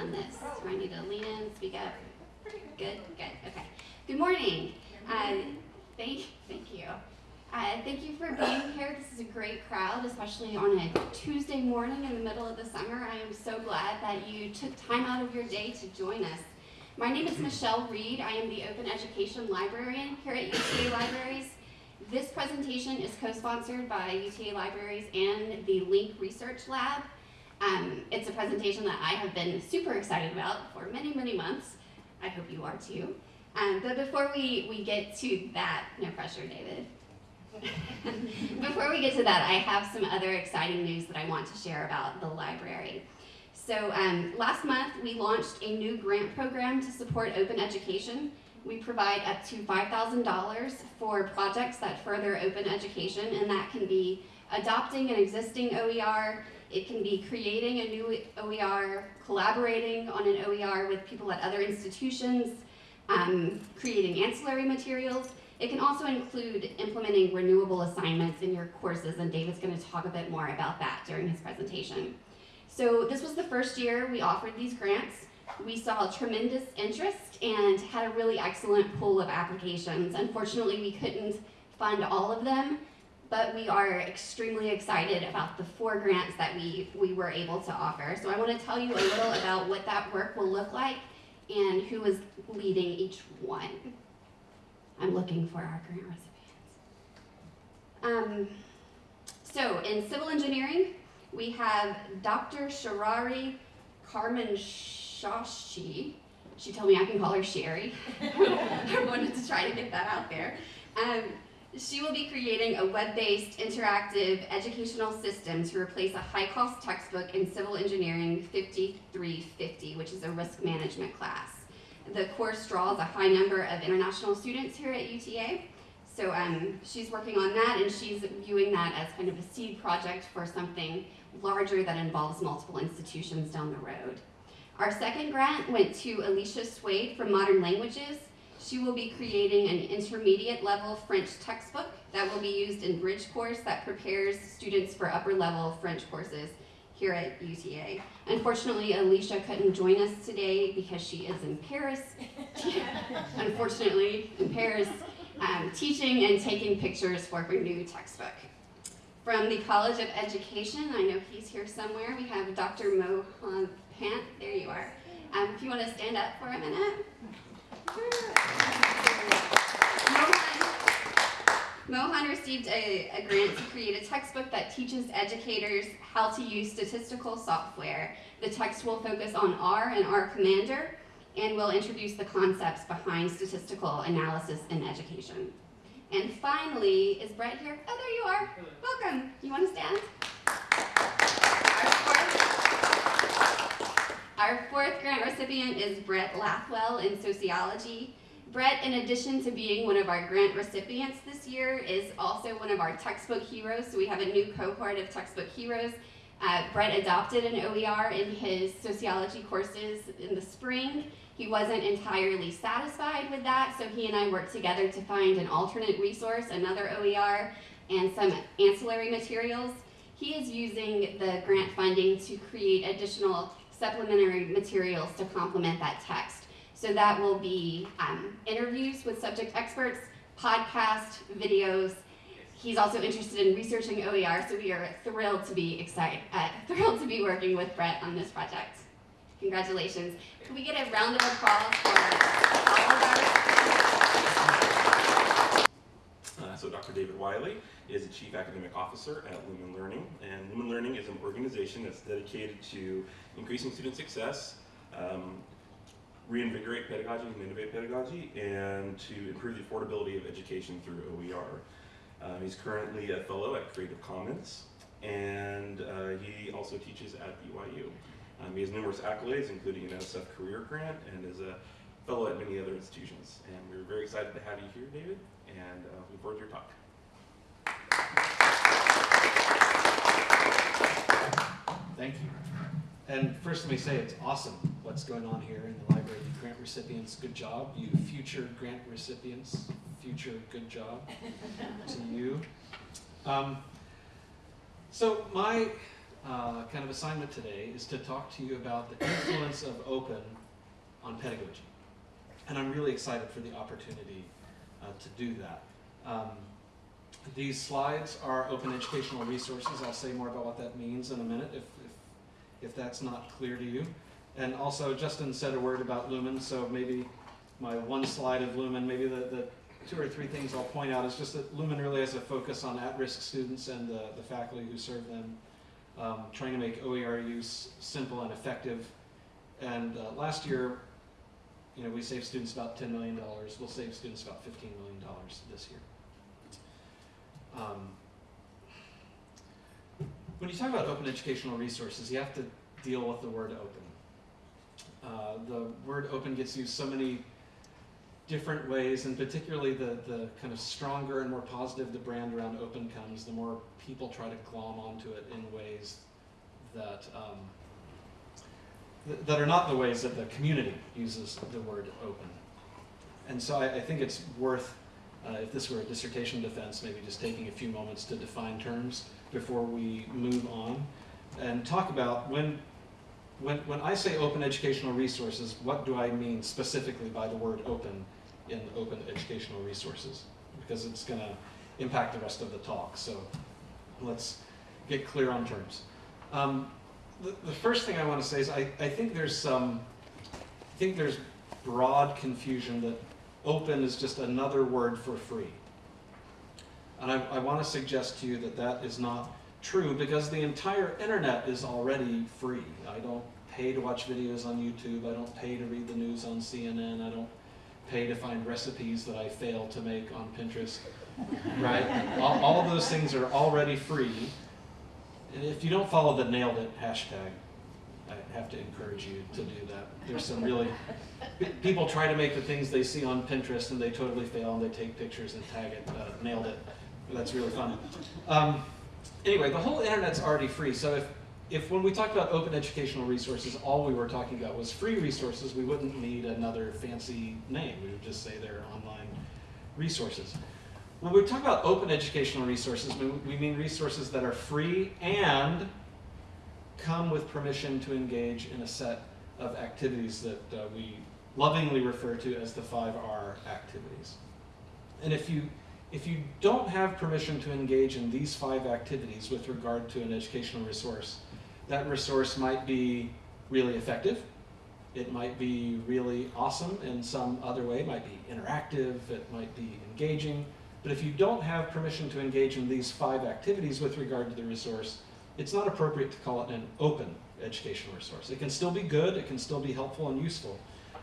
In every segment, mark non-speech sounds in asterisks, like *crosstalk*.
on this. Do I need to lean in, speak up? Good, good, okay. Good morning. Uh, thank, thank you. Uh, thank you for being here. This is a great crowd, especially on a Tuesday morning in the middle of the summer. I am so glad that you took time out of your day to join us. My name is Michelle Reed. I am the Open Education Librarian here at UTA Libraries. This presentation is co-sponsored by UTA Libraries and the Link Research Lab. Um, it's a presentation that I have been super excited about for many, many months. I hope you are too. Um, but before we, we get to that, no pressure, David. *laughs* before we get to that, I have some other exciting news that I want to share about the library. So um, last month, we launched a new grant program to support open education. We provide up to $5,000 for projects that further open education, and that can be adopting an existing OER, it can be creating a new OER, collaborating on an OER with people at other institutions, um, creating ancillary materials. It can also include implementing renewable assignments in your courses, and David's going to talk a bit more about that during his presentation. So this was the first year we offered these grants. We saw tremendous interest and had a really excellent pool of applications. Unfortunately, we couldn't fund all of them, but we are extremely excited about the four grants that we, we were able to offer. So I want to tell you a little about what that work will look like and who is leading each one. I'm looking for our grant recipients. Um, so in civil engineering, we have Dr. Sharari Carmen Shashi. She told me I can call her Sherry. *laughs* I wanted to try to get that out there. Um, she will be creating a web-based interactive educational system to replace a high-cost textbook in Civil Engineering 5350, which is a risk management class. The course draws a high number of international students here at UTA, so um, she's working on that and she's viewing that as kind of a seed project for something larger that involves multiple institutions down the road. Our second grant went to Alicia Swade from Modern Languages. She will be creating an intermediate level French textbook that will be used in bridge course that prepares students for upper level French courses here at UTA. Unfortunately, Alicia couldn't join us today because she is in Paris. *laughs* Unfortunately, in Paris, um, teaching and taking pictures for her new textbook. From the College of Education, I know he's here somewhere, we have Dr. Mohan Pant, there you are. Um, if you want to stand up for a minute. Mohan, received a, a, grant to create a textbook that teaches educators how to use statistical software. The text will focus on R and R Commander and will introduce the concepts behind statistical analysis in education. And finally, is Brett here? Oh, there you are. Welcome. You want to stand? Our fourth grant recipient is Brett Lathwell in sociology. Brett, in addition to being one of our grant recipients this year, is also one of our textbook heroes. So we have a new cohort of textbook heroes. Uh, Brett adopted an OER in his sociology courses in the spring. He wasn't entirely satisfied with that, so he and I worked together to find an alternate resource, another OER, and some ancillary materials. He is using the grant funding to create additional supplementary materials to complement that text. So that will be um, interviews with subject experts, podcast, videos. He's also interested in researching OER, so we are thrilled to be excited, uh, *laughs* thrilled to be working with Brett on this project. Congratulations. Can we get a round of applause for all of our uh, so Dr. David Wiley is the Chief Academic Officer at Lumen Learning, and Lumen Learning is an organization that's dedicated to increasing student success, um, reinvigorate pedagogy and innovate pedagogy, and to improve the affordability of education through OER. Um, he's currently a fellow at Creative Commons, and uh, he also teaches at BYU. Um, he has numerous accolades, including an NSF Career Grant, and is a fellow at many other institutions. And we're very excited to have you here, David, and uh, looking forward to your talk. Thank you. And first let me say it's awesome what's going on here in the library. You grant recipients, good job. You future grant recipients, future good job to you. Um, so my uh, kind of assignment today is to talk to you about the influence of open on pedagogy. And I'm really excited for the opportunity uh, to do that. Um, these slides are open educational resources. I'll say more about what that means in a minute if, if, if that's not clear to you. And also, Justin said a word about Lumen, so maybe my one slide of Lumen, maybe the, the two or three things I'll point out is just that Lumen really has a focus on at-risk students and the, the faculty who serve them, um, trying to make OER use simple and effective. And uh, last year, you know, we saved students about $10 million. We'll save students about $15 million this year. Um, when you talk about open educational resources, you have to deal with the word open. Uh, the word open gets used so many different ways, and particularly the, the kind of stronger and more positive the brand around open comes, the more people try to glom onto it in ways that um, th- that are not the ways that the community uses the word open. And so I, I think it's worth, uh, if this were a dissertation defense, maybe just taking a few moments to define terms before we move on and talk about when, when, when I say open educational resources, what do I mean specifically by the word open in open educational resources? Because it's going to impact the rest of the talk. So let's get clear on terms. Um, the, the first thing I want to say is I, I think there's some, I think there's broad confusion that open is just another word for free. And I, I want to suggest to you that that is not true because the entire internet is already free. I don't pay to watch videos on YouTube. I don't pay to read the news on CNN. I don't pay to find recipes that I fail to make on Pinterest. Right? *laughs* all, all of those things are already free. And if you don't follow the nailed it hashtag, have to encourage you to do that. There's some really people try to make the things they see on Pinterest and they totally fail and they take pictures and tag it. Uh, nailed it. That's really fun. Um, anyway, the whole internet's already free. So if if when we talked about open educational resources, all we were talking about was free resources, we wouldn't need another fancy name. We would just say they're online resources. When we talk about open educational resources, we, we mean resources that are free and come with permission to engage in a set of activities that uh, we lovingly refer to as the 5R activities. And if you, if you don't have permission to engage in these five activities with regard to an educational resource, that resource might be really effective. It might be really awesome in some other way. It might be interactive. It might be engaging. But if you don't have permission to engage in these five activities with regard to the resource, it's not appropriate to call it an open educational resource. It can still be good, it can still be helpful and useful.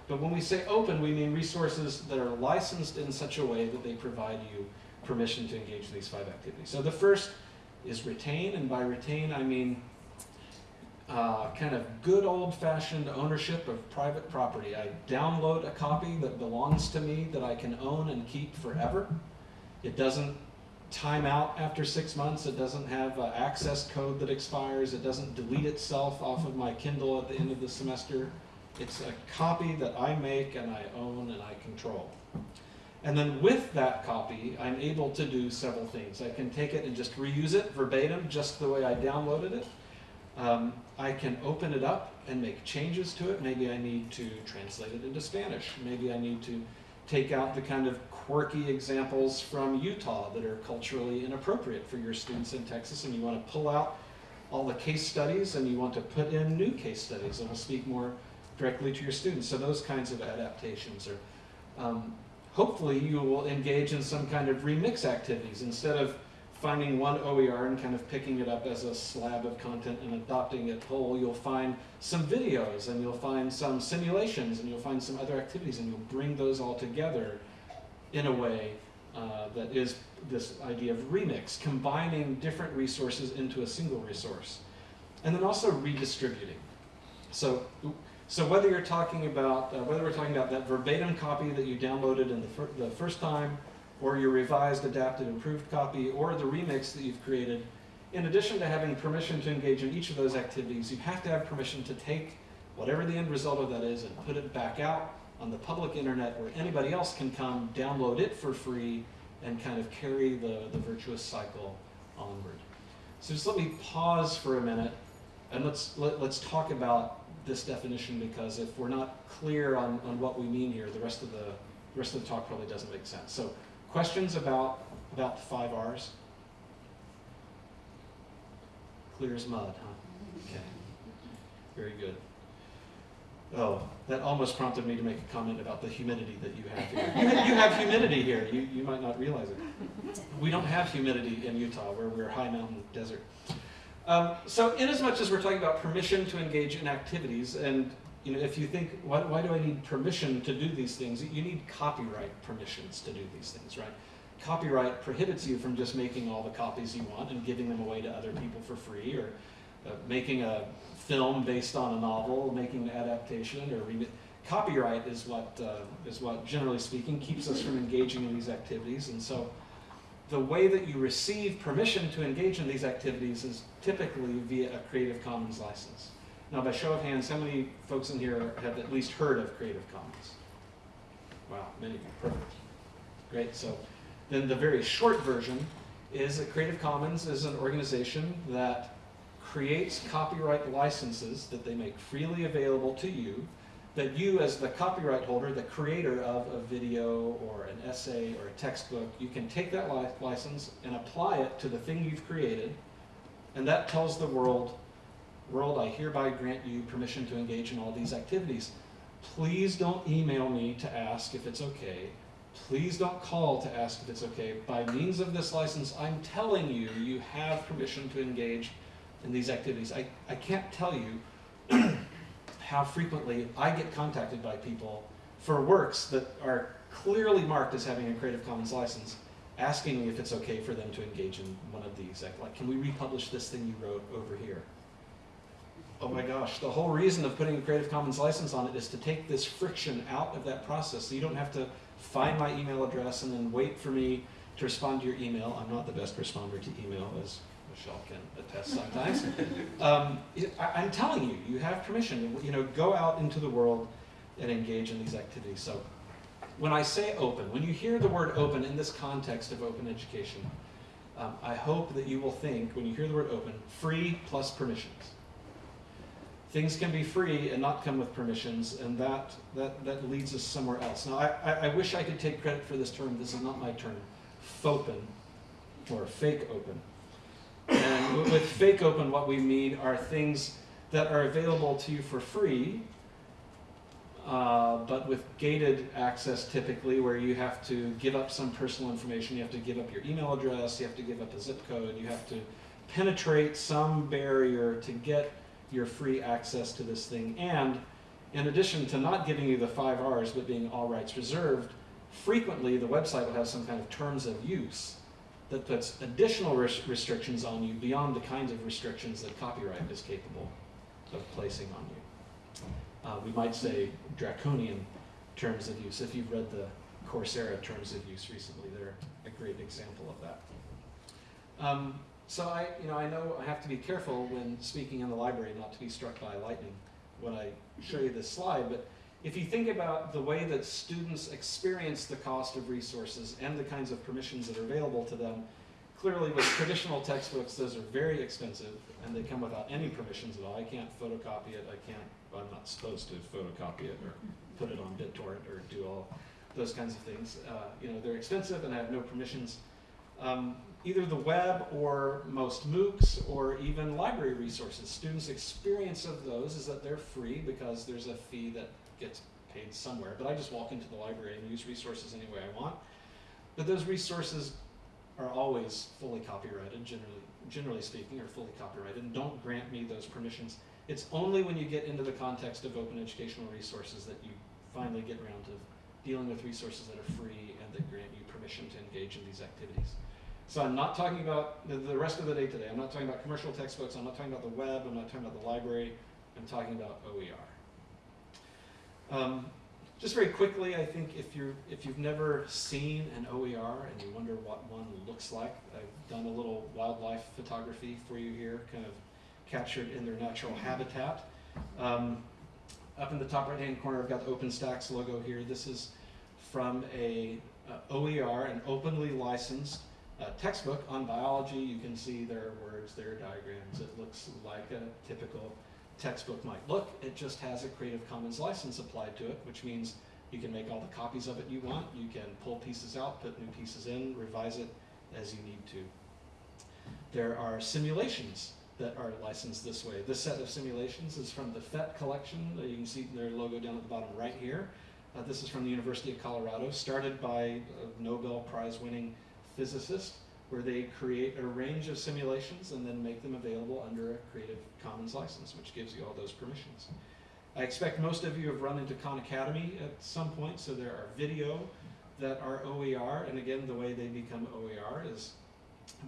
But when we say open, we mean resources that are licensed in such a way that they provide you permission to engage in these five activities. So the first is retain, and by retain I mean uh, kind of good old-fashioned ownership of private property. I download a copy that belongs to me that I can own and keep forever. It doesn't time out after six months. It doesn't have uh, access code that expires. It doesn't delete itself off of my Kindle at the end of the semester. It's a copy that I make and I own and I control. And then with that copy, I'm able to do several things. I can take it and just reuse it verbatim, just the way I downloaded it. Um, I can open it up and make changes to it. Maybe I need to translate it into Spanish. Maybe I need to take out the kind of quirky examples from Utah that are culturally inappropriate for your students in Texas, and you want to pull out all the case studies and you want to put in new case studies that will speak more directly to your students. So those kinds of adaptations are, um, hopefully you will engage in some kind of remix activities instead of finding one OER and kind of picking it up as a slab of content and adopting it whole, you'll find some videos and you'll find some simulations and you'll find some other activities and you'll bring those all together in a way uh, that is this idea of remix, combining different resources into a single resource. And then also redistributing. So, so whether you're talking about, uh, whether we're talking about that verbatim copy that you downloaded in the, fir the first time, or your revised, adapted, improved copy, or the remix that you've created, in addition to having permission to engage in each of those activities, you have to have permission to take whatever the end result of that is and put it back out on the public internet where anybody else can come download it for free and kind of carry the, the virtuous cycle onward. So just let me pause for a minute And let's, let, let's talk about this definition because if we're not clear on, on what we mean here, the rest of the, the rest of the talk probably doesn't make sense. So questions about, about the five Rs? Clear as mud, huh? Okay. Very good. Oh, that almost prompted me to make a comment about the humidity that you have here. You, you have humidity here. You, you might not realize it. We don't have humidity in Utah, where we're high mountain desert. Um, so, in as much as we're talking about permission to engage in activities, and you know, if you think, why, why do I need permission to do these things? You need copyright permissions to do these things, right? Copyright prohibits you from just making all the copies you want and giving them away to other people for free, or uh, making a film based on a novel, making an adaptation, or copyright is what uh, is what, generally speaking, keeps us from engaging in these activities. And so, the way that you receive permission to engage in these activities is typically via a Creative Commons license. Now, by show of hands, how many folks in here have at least heard of Creative Commons? Wow, many of you. Perfect. Great. So, then the very short version is that Creative Commons is an organization that creates copyright licenses that they make freely available to you that you as the copyright holder, the creator of a video or an essay or a textbook, you can take that li- license and apply it to the thing you've created, and that tells the world, world, I hereby grant you permission to engage in all these activities. Please don't email me to ask if it's okay. Please don't call to ask if it's okay. By means of this license, I'm telling you, you have permission to engage in these activities. I, I can't tell you *clears throat* how frequently I get contacted by people for works that are clearly marked as having a Creative Commons license, asking me if it's okay for them to engage in one of these. Like, like, can we republish this thing you wrote over here? Oh my gosh, the whole reason of putting a Creative Commons license on it is to take this friction out of that process so you don't have to find my email address and then wait for me to respond to your email. I'm not the best responder to email, as Michelle can attest sometimes. *laughs* um, I, I'm telling you, you have permission. You know, go out into the world and engage in these activities. So, when I say open, when you hear the word open in this context of open education, um, I hope that you will think, when you hear the word open, free plus permissions. Things can be free and not come with permissions, and that, that, that leads us somewhere else. Now, I, I, wish I could take credit for this term. This is not my term. fauxpen, or fake open. And with fake open, what we mean are things that are available to you for free, uh, but with gated access typically, where you have to give up some personal information. You have to give up your email address, you have to give up a zip code, you have to penetrate some barrier to get your free access to this thing. And in addition to not giving you the five R's, but being all rights reserved, frequently the website will have some kind of terms of use that puts additional res- restrictions on you beyond the kinds of restrictions that copyright is capable of placing on you. Uh, we might say draconian terms of use. If you've read the Coursera terms of use recently, they're a great example of that. Um, so I, you know, I know I have to be careful when speaking in the library not to be struck by lightning when I show you this slide, but if you think about the way that students experience the cost of resources and the kinds of permissions that are available to them, clearly with traditional textbooks, those are very expensive and they come without any permissions at all. I can't photocopy it, I can't, I'm not supposed to photocopy it or put it on BitTorrent or do all those kinds of things. Uh, you know, they're expensive and I have no permissions. Um, either the web or most MOOCs or even library resources. Students' experience of those is that they're free because there's a fee that gets paid somewhere. But I just walk into the library and use resources any way I want. But those resources are always fully copyrighted, generally, generally speaking, are fully copyrighted, and don't grant me those permissions. It's only when you get into the context of open educational resources that you finally get around to dealing with resources that are free and that grant you permission to engage in these activities. So I'm not talking about the, rest of the day today. I'm not talking about commercial textbooks. I'm not talking about the web. I'm not talking about the library. I'm talking about OER. Um, just very quickly, I think if you're if you've never seen an OER and you wonder what one looks like, I've done a little wildlife photography for you here, kind of captured in their natural habitat. Um, up in the top right-hand corner, I've got the OpenStax logo here. This is from a uh, OER, an openly licensed uh, textbook on biology. You can see there are words, there are diagrams. It looks like a typical textbook might look. It just has a Creative Commons license applied to it, which means you can make all the copies of it you want. You can pull pieces out, put new pieces in, revise it as you need to. There are simulations that are licensed this way. This set of simulations is from the PhET collection. Uh, You can see their logo down at the bottom right here. Uh, this is from the University of Colorado, started by a Nobel Prize winning physicist, where they create a range of simulations and then make them available under a Creative Commons license, which gives you all those permissions. I expect most of you have run into Khan Academy at some point, so there are video that are OER, and again, the way they become OER is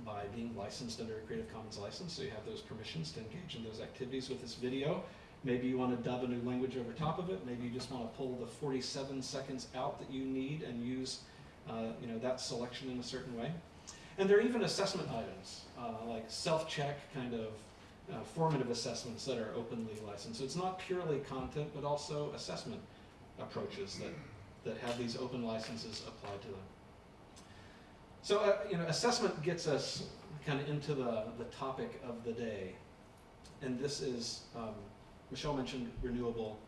by being licensed under a Creative Commons license, so you have those permissions to engage in those activities with this video. Maybe you want to dub a new language over top of it. Maybe you just want to pull the 47 seconds out that you need and use, uh, you know, that selection in a certain way. And there are even assessment items, uh, like self-check kind of uh, formative assessments that are openly licensed. So it's not purely content, but also assessment approaches that, that have these open licenses applied to them. So, uh, you know, assessment gets us kind of into the, the topic of the day. And this is, um, Michelle mentioned renewable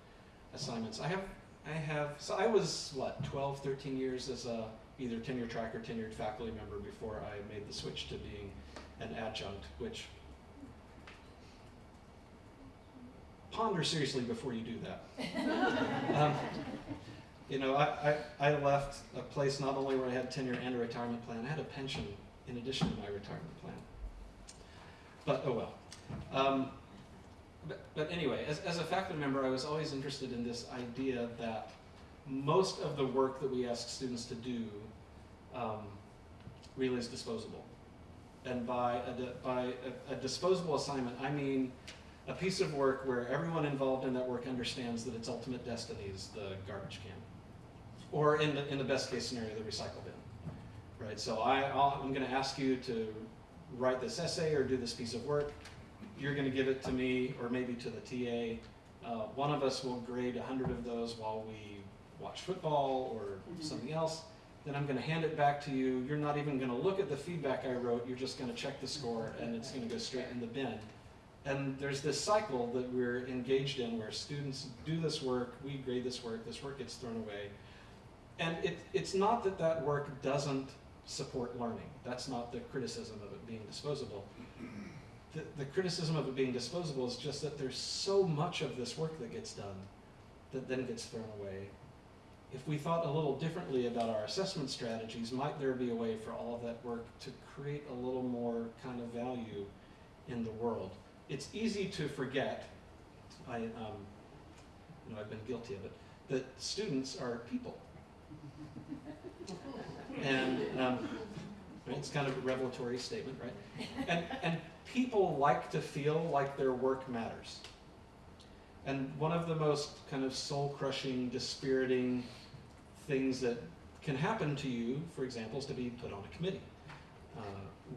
assignments. I have, I have, so I was, what, 12, 13 years as a either tenure track or tenured faculty member before I made the switch to being an adjunct, which ponder seriously before you do that. *laughs* um, you know, I, I, I left a place not only where I had tenure and a retirement plan, I had a pension in addition to my retirement plan. But oh well. Um, but, but anyway, as, as a faculty member, I was always interested in this idea that most of the work that we ask students to do um, really is disposable. And by, a, by a, a disposable assignment, I mean a piece of work where everyone involved in that work understands that its ultimate destiny is the garbage can. Or in the, in the best case scenario, the recycle bin. Right, so I, I'll, I'm gonna ask you to write this essay or do this piece of work. You're gonna give it to me or maybe to the TA. Uh, one of us will grade a hundred of those while we watch football or something else. Then I'm gonna hand it back to you. You're not even gonna look at the feedback I wrote. You're just gonna check the score and it's gonna go straight in the bin. And there's this cycle that we're engaged in where students do this work, we grade this work, this work gets thrown away. And it, it's not that that work doesn't support learning. That's not the criticism of it being disposable. The, the criticism of it being disposable is just that there's so much of this work that gets done that then gets thrown away. If we thought a little differently about our assessment strategies, might there be a way for all of that work to create a little more kind of value in the world? It's easy to forget, I, um, you know, I've been guilty of it, that students are people. And um, it's kind of a revelatory statement, right? And, and people like to feel like their work matters. And one of the most kind of soul crushing, dispiriting things that can happen to you, for example, is to be put on a committee uh,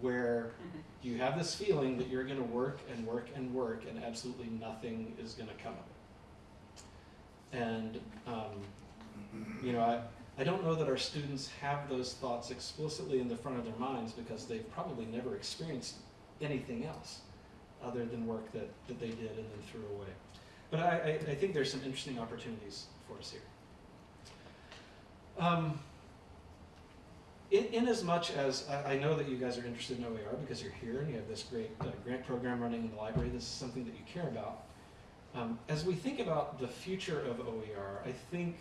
where *laughs* you have this feeling that you're going to work and work and work and absolutely nothing is going to come of it. And, um, you know, I, I don't know that our students have those thoughts explicitly in the front of their minds because they've probably never experienced anything else other than work that, that they did and then threw away. But I, I, I think there's some interesting opportunities for us here. Um, in, in as much as I, I know that you guys are interested in OER because you're here and you have this great uh, grant program running in the library, this is something that you care about. Um, as we think about the future of OER, I think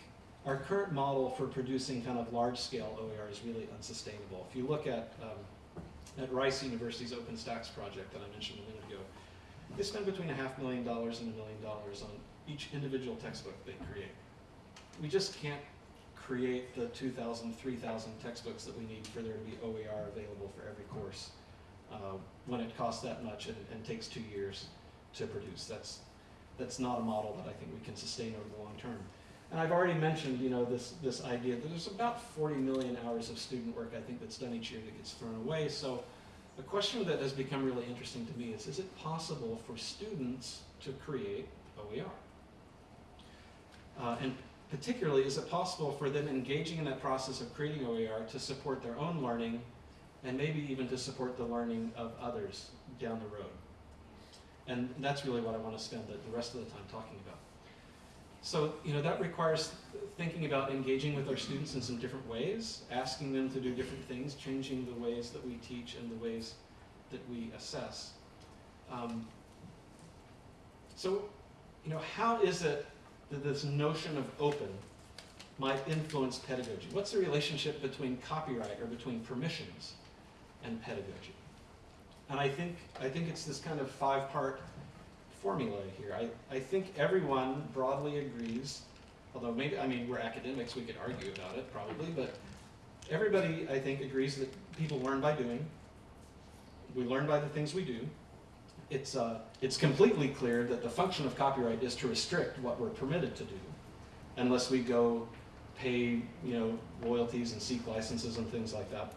our current model for producing kind of large-scale OER is really unsustainable. If you look at, um, at Rice University's OpenStax project that I mentioned a minute ago, they spend between a half million dollars and a million dollars on each individual textbook they create. We just can't create the 2,000, 3,000 textbooks that we need for there to be OER available for every course uh, when it costs that much and, and takes two years to produce. That's, that's not a model that I think we can sustain over the long term. And I've already mentioned, you know, this, this idea that there's about 40 million hours of student work I think that's done each year that gets thrown away. So a question that has become really interesting to me is, is it possible for students to create OER? Uh, and particularly, is it possible for them engaging in that process of creating OER to support their own learning and maybe even to support the learning of others down the road. And that's really what I want to spend the, the rest of the time talking about. So, you know, that requires thinking about engaging with our students in some different ways, asking them to do different things, changing the ways that we teach and the ways that we assess. Um, so, you know, how is it that this notion of open might influence pedagogy? What's the relationship between copyright or between permissions and pedagogy? And I think, I think it's this kind of five-part formula here. I, I think everyone broadly agrees, although maybe, I mean, we're academics, we could argue about it probably, but everybody, I think, agrees that people learn by doing. We learn by the things we do. It's, uh, it's completely clear that the function of copyright is to restrict what we're permitted to do, unless we go pay, you know, royalties and seek licenses and things like that.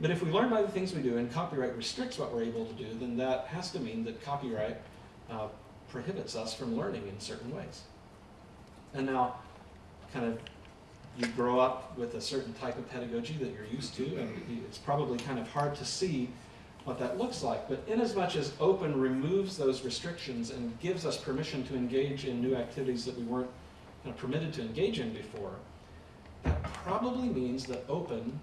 But if we learn by the things we do and copyright restricts what we're able to do, then that has to mean that copyright uh, prohibits us from learning in certain ways. And now, kind of, you grow up with a certain type of pedagogy that you're used to, and it's probably kind of hard to see what that looks like. But inasmuch as much as open removes those restrictions and gives us permission to engage in new activities that we weren't permitted to engage in before, that probably means that open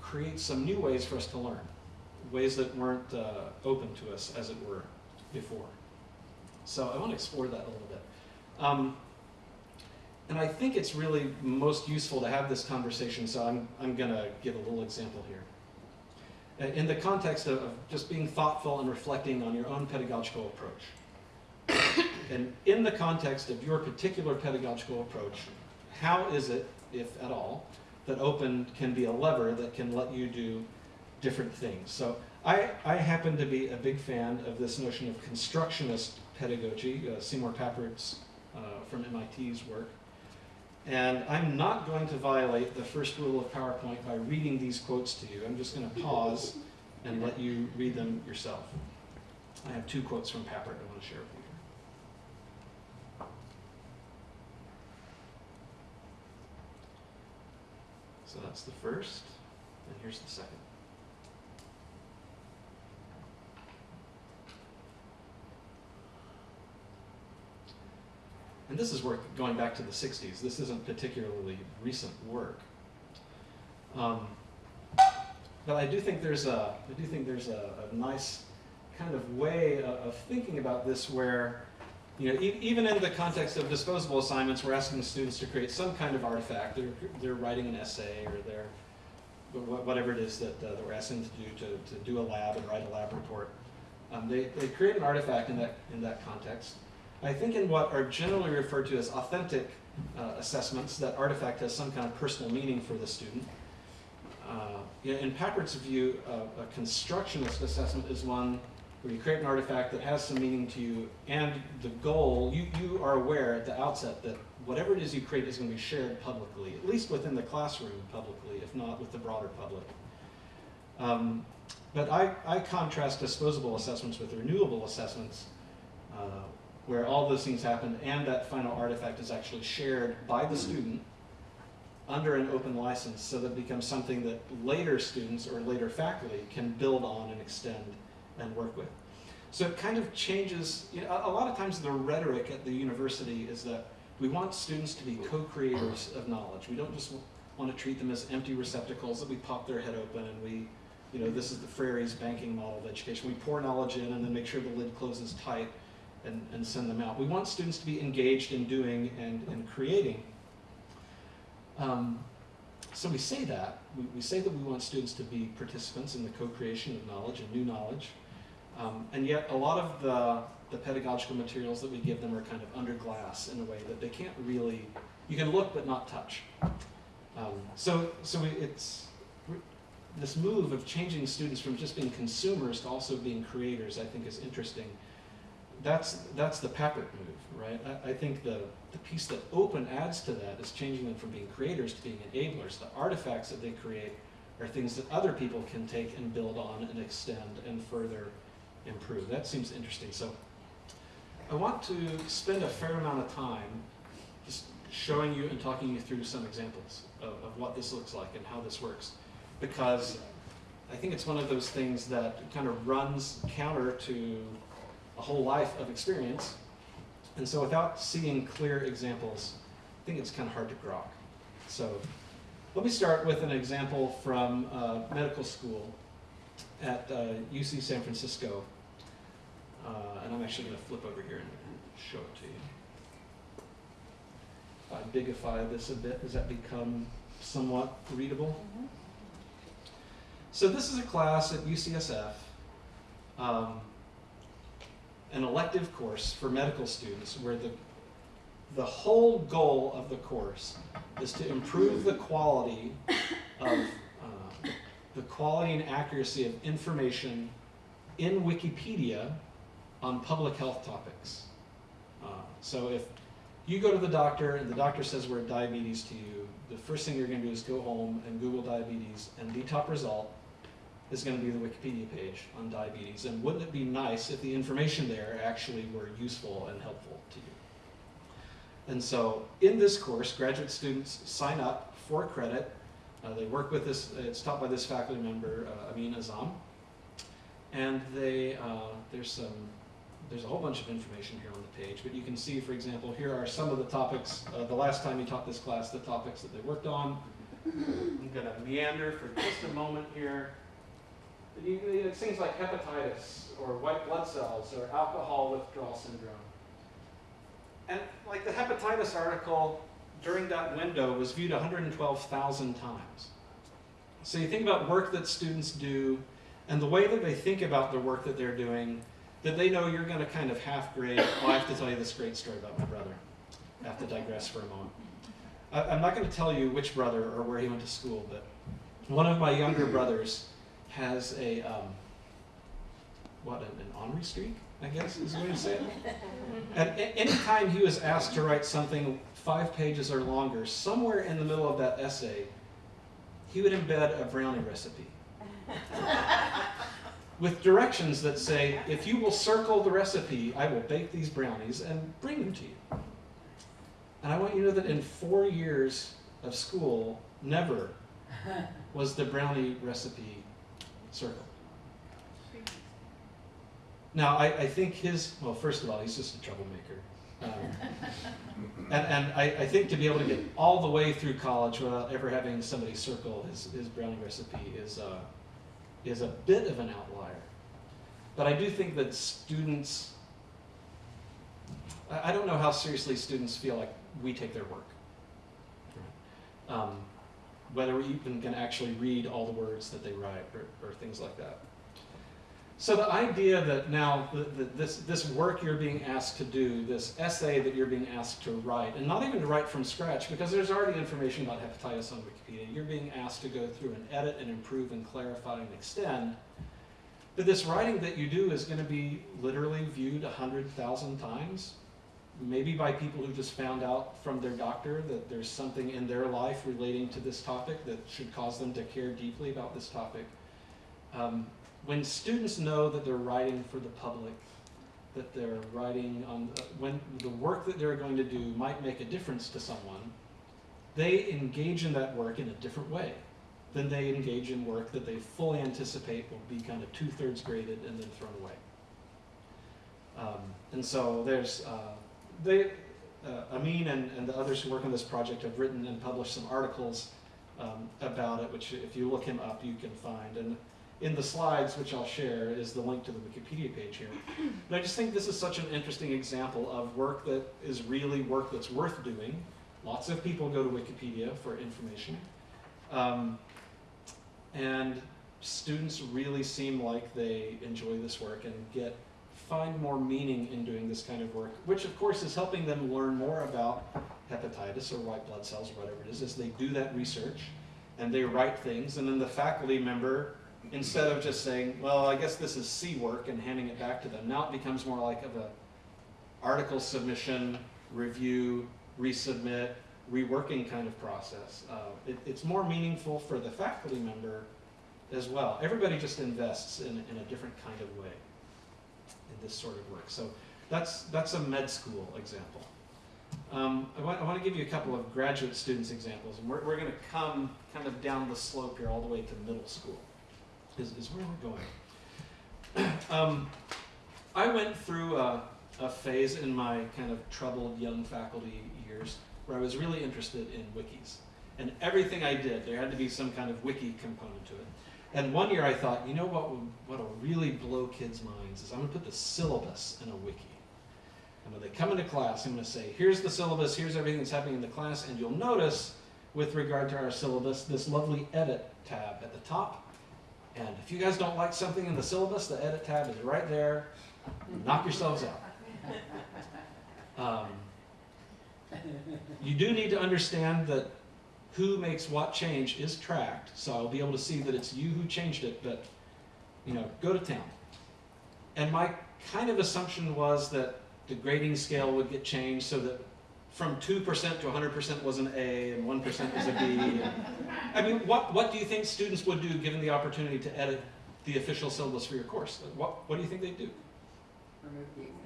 creates some new ways for us to learn, ways that weren't uh, open to us, as it were, before. So I want to explore that a little bit. Um, and I think it's really most useful to have this conversation, so I'm, I'm going to give a little example here. In the context of, of just being thoughtful and reflecting on your own pedagogical approach. and in the context of your particular pedagogical approach, how is it, if at all, that open can be a lever that can let you do different things? So I, I happen to be a big fan of this notion of constructionist pedagogy, uh, Seymour Papert's uh, from MIT's work. And I'm not going to violate the first rule of PowerPoint by reading these quotes to you. I'm just going to pause and let you read them yourself. I have two quotes from Papert I want to share with you. So that's the first, and here's the second. And this is work going back to the 60s. This isn't particularly recent work. Um, but I do think there's a, I do think there's a, a nice kind of way of, of thinking about this where, you know, e even in the context of disposable assignments, we're asking students to create some kind of artifact. They're, they're writing an essay or they're, whatever it is that, uh, that we're asking them to do, to, to do a lab and write a lab report. Um, they, they create an artifact in that, in that context. I think in what are generally referred to as authentic uh, assessments, that artifact has some kind of personal meaning for the student. Uh, in Papert's view, uh, a constructionist assessment is one where you create an artifact that has some meaning to you, and the goal, you, you are aware at the outset that whatever it is you create is going to be shared publicly, at least within the classroom publicly, if not with the broader public. Um, but I, I contrast disposable assessments with renewable assessments, uh, where all those things happen and that final artifact is actually shared by the hmm. student under an open license so that it becomes something that later students or later faculty can build on and extend and work with. So it kind of changes, you know, a a lot of times the rhetoric at the university is that we want students to be co-creators of knowledge. We don't just want to treat them as empty receptacles that we pop their head open and we, you know, this is the Freire's banking model of education. We pour knowledge in and then make sure the lid closes tight and, and send them out. We want students to be engaged in doing and, and creating. Um, so we say that. We, we say that we want students to be participants in the co-creation of knowledge and new knowledge. Um, and yet a lot of the, the pedagogical materials that we give them are kind of under glass in a way that they can't really, you can look but not touch. Um, so so it's, this move of changing students from just being consumers to also being creators, I think is interesting. That's, that's the Papert move, right? I, I think the, the piece that open adds to that is changing them from being creators to being enablers. The artifacts that they create are things that other people can take and build on and extend and further improve. That seems interesting. So I want to spend a fair amount of time just showing you and talking you through some examples of, of what this looks like and how this works. Because I think it's one of those things that kind of runs counter to a whole life of experience. And so without seeing clear examples, I think it's kind of hard to grok. So let me start with an example from uh, medical school at uh, UC San Francisco. Uh, and I'm actually going to flip over here and show it to you. If I bigify this a bit, does that become somewhat readable? So this is a class at UCSF, um, an elective course for medical students where the, the whole goal of the course is to improve the quality *laughs* of uh, the quality and accuracy of information in Wikipedia on public health topics. Uh, so if you go to the doctor and the doctor says we're diabetes to you, the first thing you're going to do is go home and Google diabetes, and the top result is going to be the Wikipedia page on diabetes. And wouldn't it be nice if the information there actually were useful and helpful to you? And so in this course, graduate students sign up for credit. Uh, they work with this, it's taught by this faculty member, uh, Amin Azzam. And they, uh, there's some, there's a whole bunch of information here on the page, but you can see, for example, here are some of the topics, uh, the last time you taught this class, the topics that they worked on. I'm gonna meander for just a moment here. You- It's things like hepatitis, or white blood cells, or alcohol withdrawal syndrome. And like the hepatitis article during that window was viewed 112,000 times. So you think about work that students do and the way that they think about the work that they're doing, that they know you're going to kind of half grade. Oh, I have to tell you this great story about my brother. I have to digress for a moment. I, I'm not going to tell you which brother or where he went to school, but one of my younger brothers has a, um, what, an, an honorary streak, I guess is the way to say it. *laughs* At any time he was asked to write something five pages or longer, somewhere in the middle of that essay, he would embed a brownie recipe *laughs* with directions that say, if you will circle the recipe, I will bake these brownies and bring them to you. And I want you to know that in four years of school, never *laughs* was the brownie recipe circled. Now, I, I think his, well, first of all, he's just a troublemaker. Um, *laughs* and and I, I think to be able to get all the way through college without ever having somebody circle his, his brownie recipe is, uh, is a bit of an outlier. But I do think that students, I, I don't know how seriously students feel like we take their work. Um, whether we even can actually read all the words that they write or, or things like that. So the idea that now the, the, this, this work you're being asked to do, this essay that you're being asked to write, and not even to write from scratch, because there's already information about hepatitis on Wikipedia, you're being asked to go through and edit and improve and clarify and extend. But this writing that you do is going to be literally viewed 100,000 times, maybe by people who just found out from their doctor that there's something in their life relating to this topic that should cause them to care deeply about this topic. Um, when students know that they're writing for the public, that they're writing on, uh, when the work that they're going to do might make a difference to someone, they engage in that work in a different way than they engage in work that they fully anticipate will be kind of two-thirds graded and then thrown away. Um, and so there's, uh, they, uh, Amin and, and the others who work on this project have written and published some articles um, about it, which if you look him up, you can find. And in the slides, which I'll share, is the link to the Wikipedia page here. But I just think this is such an interesting example of work that is really work that's worth doing. Lots of people go to Wikipedia for information. Um, and students really seem like they enjoy this work and get find more meaning in doing this kind of work, which of course is helping them learn more about hepatitis or white blood cells or whatever it is, as they do that research and they write things, and then the faculty member, instead of just saying, well, I guess this is C work and handing it back to them, now it becomes more like of a article submission, review, resubmit, reworking kind of process. Uh, it, it's more meaningful for the faculty member as well. Everybody just invests in, in a different kind of way this sort of work. So that's, that's a med school example. Um, I, want, I want to give you a couple of graduate students examples, and we're, we're going to come kind of down the slope here all the way to middle school. is, is where we're going. *clears throat* um, I went through a, a phase in my kind of troubled young faculty years where I was really interested in wikis. And everything I did, there had to be some kind of wiki component to it. And one year I thought, you know what would, what'll really blow kids' minds is I'm gonna put the syllabus in a wiki. And when they come into class, I'm gonna say, here's the syllabus, here's everything that's happening in the class, and you'll notice with regard to our syllabus, this lovely edit tab at the top. And if you guys don't like something in the syllabus, the edit tab is right there. Knock yourselves out. *laughs* Um, you do need to understand that who makes what change is tracked, so I'll be able to see that it's you who changed it, but, you know, go to town. And my kind of assumption was that the grading scale would get changed so that from 2% to 100% was an A and 1% was a B. And, *laughs* I mean, what, what do you think students would do given the opportunity to edit the official syllabus for your course? What, what do you think they'd do? Remove the exam.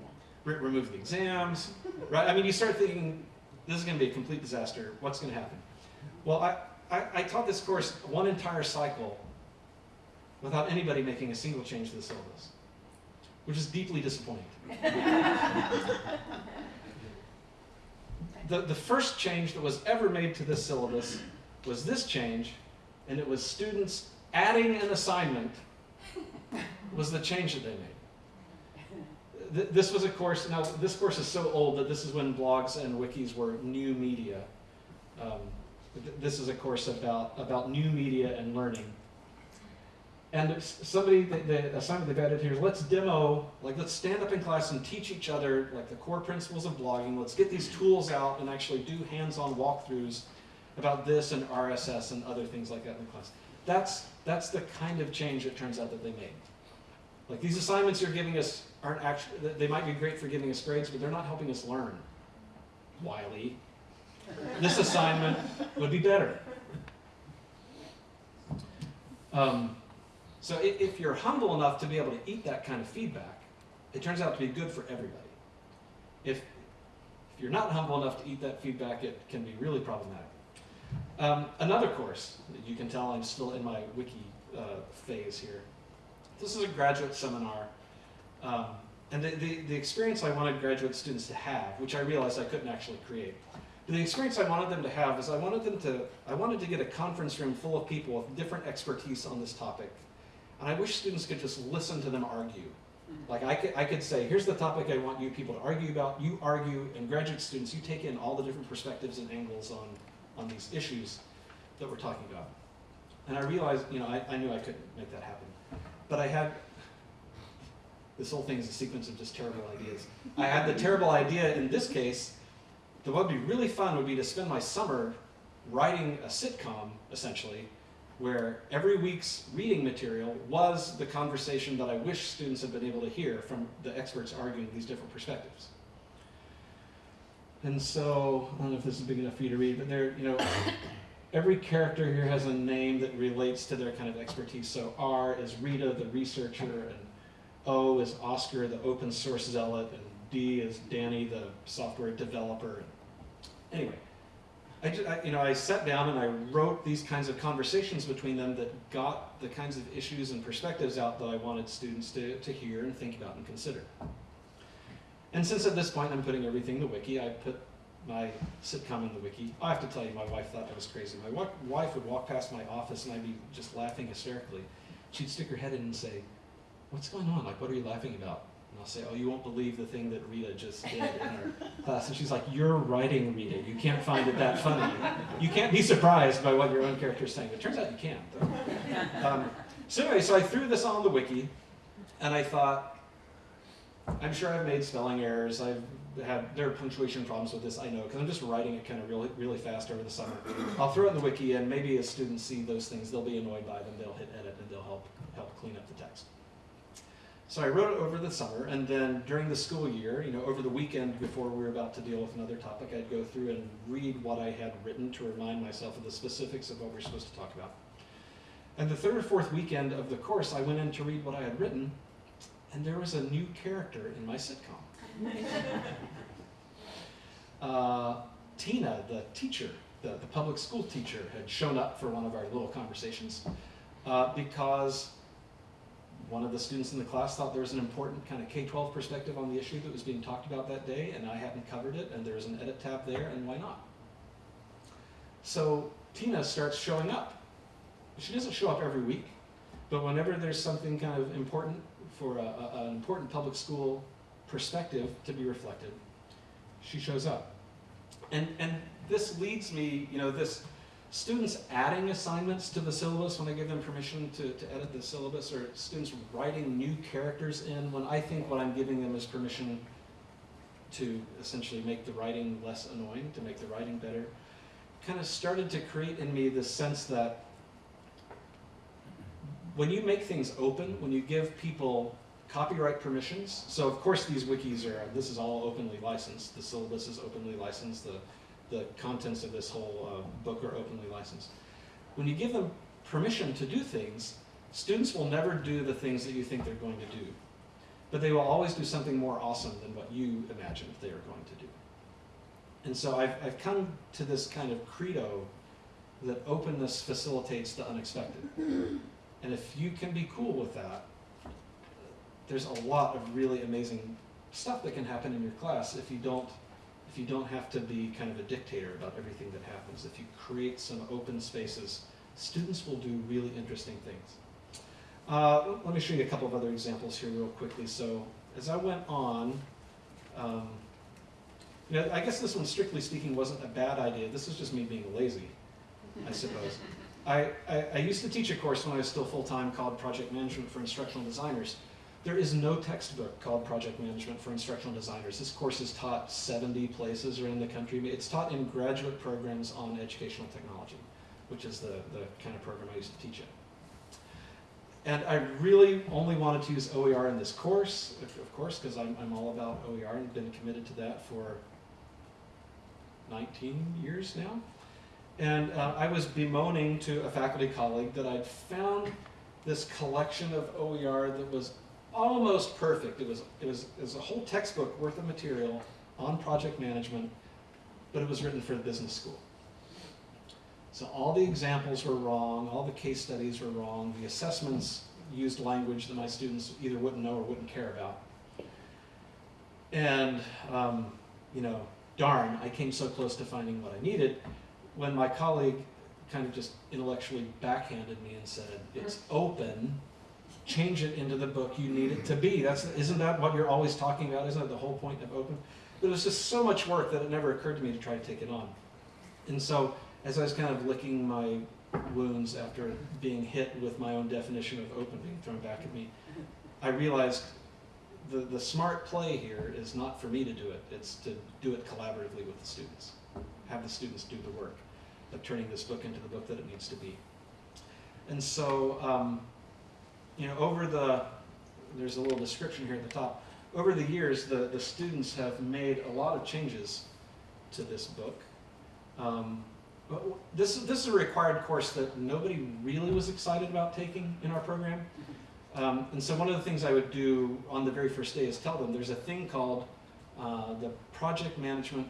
Re- remove the exams, right? I mean, you start thinking, this is going to be a complete disaster. What's going to happen? Well, I, I, I taught this course one entire cycle without anybody making a single change to the syllabus, which is deeply disappointing. *laughs* the, the first change that was ever made to this syllabus was this change, and it was students adding an assignment was the change that they made. This was a course, now this course is so old that this is when blogs and wikis were new media. Um, this is a course about, about new media and learning. And somebody, the, the assignment they've added here is let's demo, like let's stand up in class and teach each other like the core principles of blogging. Let's get these tools out and actually do hands-on walkthroughs about this and RSS and other things like that in the class. That's, that's the kind of change it turns out that they made. Like these assignments you're giving us aren't actually, they might be great for giving us grades, but they're not helping us learn. Wiley. This assignment would be better. Um, so if, you're humble enough to be able to eat that kind of feedback, it turns out to be good for everybody. If, if you're not humble enough to eat that feedback, it can be really problematic. Um, another course, you can tell I'm still in my wiki uh, phase here. This is a graduate seminar. Um, and the, the, the experience I wanted graduate students to have, which I realized I couldn't actually create, the experience I wanted them to have is I wanted them to, I wanted to get a conference room full of people with different expertise on this topic. And I wish students could just listen to them argue. Mm-hmm. Like I could, I could say, here's the topic I want you people to argue about. You argue, and graduate students, you take in all the different perspectives and angles on, on these issues that we're talking about. And I realized, you know, I, I knew I couldn't make that happen. But I had, this whole thing is a sequence of just terrible ideas. I had the terrible idea in this case what would be really fun would be to spend my summer writing a sitcom, essentially, where every week's reading material was the conversation that I wish students had been able to hear from the experts arguing these different perspectives. And so, I don't know if this is big enough for you to read, but there, you know, *coughs* every character here has a name that relates to their kind of expertise. So R is Rita, the researcher, and O is Oscar, the open source zealot, and D is Danny, the software developer. Anyway, I, I- you know, I sat down and I wrote these kinds of conversations between them that got the kinds of issues and perspectives out that I wanted students to, to hear and think about and consider. And since at this point I'm putting everything in the wiki, I put my sitcom in the wiki. I have to tell you, my wife thought I was crazy. My wife would walk past my office and I'd be just laughing hysterically. She'd stick her head in and say, What's going on? Like, what are you laughing about? And I'll say, Oh, you won't believe the thing that Rita just did in our *laughs* class. And she's like, You're writing Rita. You can't find it that funny. You can't be surprised by what your own character is saying. It turns out you can. though. *laughs* Um, so, anyway, so I threw this on the wiki and I thought, I'm sure I've made spelling errors. I've had there are punctuation problems with this. I know because I'm just writing it kind of really really fast over the summer. I'll throw it in the wiki, and maybe as students see those things, they'll be annoyed by them. They'll hit edit, and they'll help help clean up the text. So I wrote it over the summer, and then during the school year, you know, over the weekend before we were about to deal with another topic, I'd go through and read what I had written to remind myself of the specifics of what we're supposed to talk about. And the third or fourth weekend of the course, I went in to read what I had written, and there was a new character in my sitcom. *laughs* Uh, Tina, the teacher, the, the public school teacher, had shown up for one of our little conversations uh, because one of the students in the class thought there was an important kind of K-12 perspective on the issue that was being talked about that day, and I hadn't covered it, and there's an edit tab there, and why not? So Tina starts showing up. She doesn't show up every week, but whenever there's something kind of important for a, a, an important public school perspective to be reflected, she shows up. And, and this leads me, you know, this students adding assignments to the syllabus when I give them permission to, to edit the syllabus, or students writing new characters in when I think what I'm giving them is permission to essentially make the writing less annoying, to make the writing better, kind of started to create in me this sense that when you make things open, when you give people copyright permissions, so of course these wikis are, this is all openly licensed, the syllabus is openly licensed, the, the contents of this whole uh, book are openly licensed. When you give them permission to do things, students will never do the things that you think they're going to do. But they will always do something more awesome than what you imagined they are going to do. And so I've, I've come to this kind of credo that openness facilitates the unexpected. And if you can be cool with that, there's a lot of really amazing stuff that can happen in your class if you don't if you don't have to be kind of a dictator about everything that happens. If you create some open spaces, students will do really interesting things. Uh, let me show you a couple of other examples here real quickly. So as I went on, um, you know, I guess this one, strictly speaking, wasn't a bad idea. This is just me being lazy, I suppose. *laughs* I, I, I used to teach a course when I was still full-time called Project Management for Instructional Designers. There is no textbook called Project Management for Instructional Designers. This course is taught 70 places around the country. It's taught in graduate programs on educational technology, which is the, the kind of program I used to teach in. And I really only wanted to use OER in this course, of course, because I'm, I'm all about OER and been committed to that for 19 years now. And uh, I was bemoaning to a faculty colleague that I'd found this collection of OER that was almost perfect. It was, it was, it was a whole textbook worth of material on project management, but it was written for a business school. So all the examples were wrong, all the case studies were wrong, the assessments used language that my students either wouldn't know or wouldn't care about. And, um, you know, darn, I came so close to finding what I needed when my colleague kind of just intellectually backhanded me and said, it's open, change it into the book you need it to be. That's, isn't that what you're always talking about? Isn't that the whole point of open? But it was just so much work that it never occurred to me to try to take it on. And so as I was kind of licking my wounds after being hit with my own definition of open being thrown back at me, I realized the, the smart play here is not for me to do it, it's to do it collaboratively with the students. Have the students do the work of turning this book into the book that it needs to be. And so, um, you know, over the, there's a little description here at the top. Over the years, the, the students have made a lot of changes to this book. Um, but this, this is a required course that nobody really was excited about taking in our program. Um, and so one of the things I would do on the very first day is tell them there's a thing called uh, the Project Management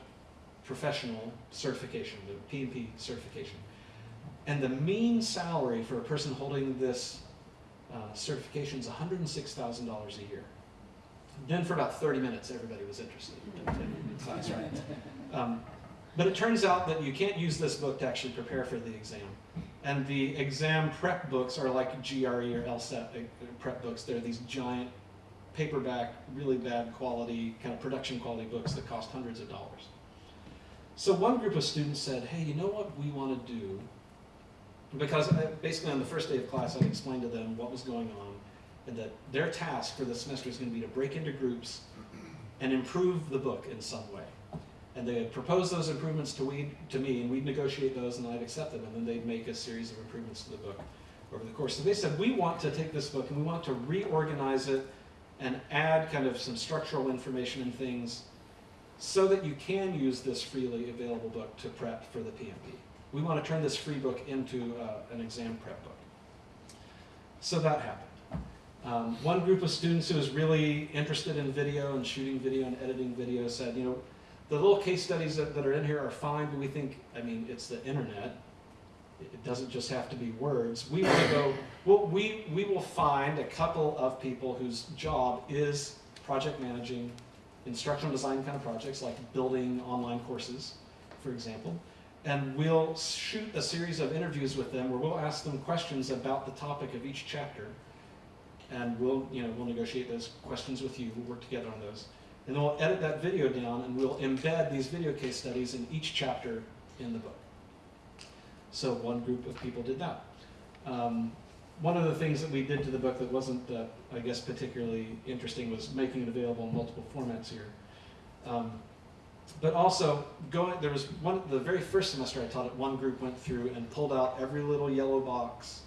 Professional Certification, the PMP certification. And the mean salary for a person holding this uh, certification $106,000 a year. Then for about 30 minutes, everybody was interested in class, right? Um, but it turns out that you can't use this book to actually prepare for the exam. And the exam prep books are like GRE or LSAT uh, prep books. They're these giant paperback, really bad quality, kind of production quality books that cost hundreds of dollars. So one group of students said, hey, you know what we want to do? Because I, basically on the first day of class, I explained to them what was going on and that their task for the semester is going to be to break into groups and improve the book in some way. And they would propose those improvements to, we, to me, and we'd negotiate those, and I'd accept them, and then they'd make a series of improvements to the book over the course. So they said, we want to take this book and we want to reorganize it and add kind of some structural information and things so that you can use this freely available book to prep for the PMP. We want to turn this free book into uh, an exam prep book. So that happened. Um, one group of students who was really interested in video and shooting video and editing video said, you know, the little case studies that, that are in here are fine, but we think, I mean, it's the internet. It doesn't just have to be words. We want to go, well, we, we will find a couple of people whose job is project managing instructional design kind of projects, like building online courses, for example. And we'll shoot a series of interviews with them where we'll ask them questions about the topic of each chapter. And we'll, you know, we'll negotiate those questions with you, we'll work together on those. And then we'll edit that video down and we'll embed these video case studies in each chapter in the book. So one group of people did that. Um, one of the things that we did to the book that wasn't, uh, I guess, particularly interesting was making it available in multiple formats here. Um, but also, going, there was one, the very first semester I taught it, one group went through and pulled out every little yellow box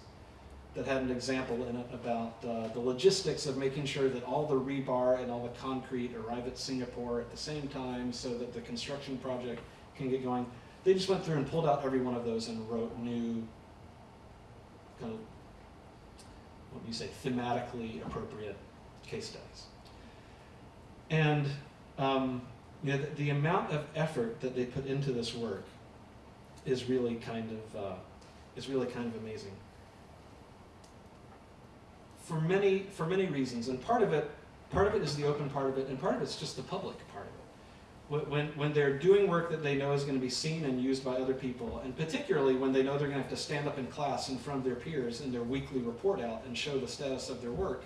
that had an example in it about uh, the logistics of making sure that all the rebar and all the concrete arrive at Singapore at the same time so that the construction project can get going. They just went through and pulled out every one of those and wrote new, kind of, what do you say, thematically appropriate case studies. And um, you know, the, the amount of effort that they put into this work is really kind of uh, is really kind of amazing. For many for many reasons, and part of it part of it is the open part of it, and part of it's just the public part of it. When- When, they're doing work that they know is going to be seen and used by other people, and particularly when they know they're going to have to stand up in class in front of their peers in their weekly report out and show the status of their work,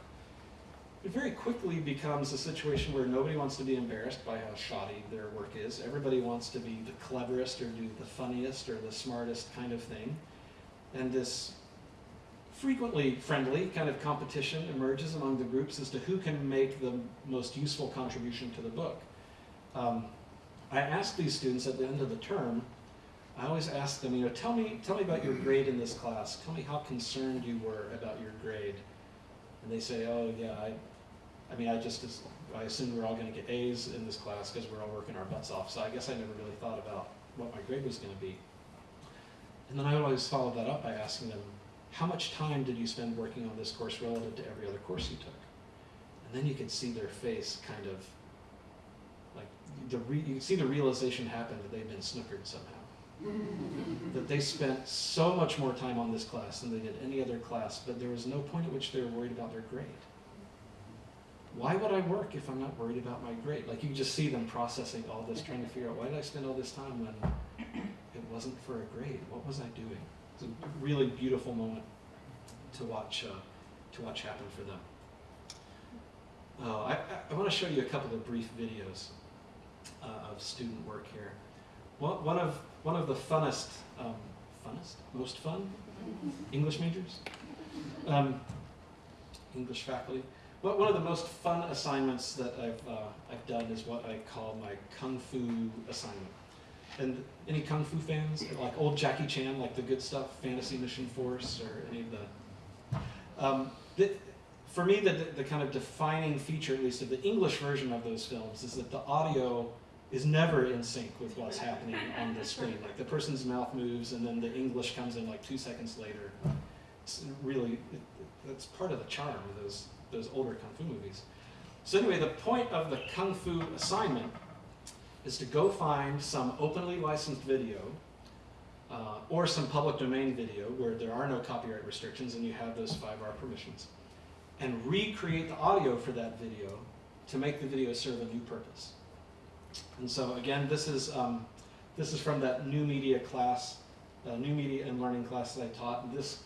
it very quickly becomes a situation where nobody wants to be embarrassed by how shoddy their work is. Everybody wants to be the cleverest or do the funniest or the smartest kind of thing. And this frequently friendly kind of competition emerges among the groups as to who can make the most useful contribution to the book. Um, I ask these students at the end of the term, I always ask them, you know, tell me, tell me about your grade in this class. Tell me how concerned you were about your grade. And they say, oh yeah, I, I mean, I just, I assumed we're all going to get A's in this class because we're all working our butts off. So I guess I never really thought about what my grade was going to be. And then I always followed that up by asking them, how much time did you spend working on this course relative to every other course you took? And then you could see their face kind of, like, the re- you can see the realization happen that they've been snookered somehow. *laughs* that they spent so much more time on this class than they did any other class, but there was no point at which they were worried about their grade. Why would I work if I'm not worried about my grade? Like you just see them processing all this, trying to figure out why did I spend all this time when it wasn't for a grade? What was I doing? It's a really beautiful moment to watch uh, to watch happen for them. I, I, I want to show you a couple of brief videos uh, of student work here. One, one of one of the funnest, um, funnest, most fun English majors, um, English faculty. One one of the most fun assignments that I've uh, I've done is what I call my kung fu assignment. And any kung fu fans, like old Jackie Chan, like the good stuff, Fantasy Mission Force, or any of the. Um, the for me, the, the kind of defining feature, at least of the English version of those films, is that the audio is never in sync with what's happening on the screen. Like the person's mouth moves, and then the English comes in like two seconds later. It's really, it- that's part of the charm of those those older kung fu movies. So anyway, the point of the kung fu assignment is to go find some openly licensed video uh, or some public domain video where there are no copyright restrictions and you have those 5R permissions and recreate the audio for that video to make the video serve a new purpose. And so again, this is, um, this is from that new media class, uh, new media and learning class that I taught. This,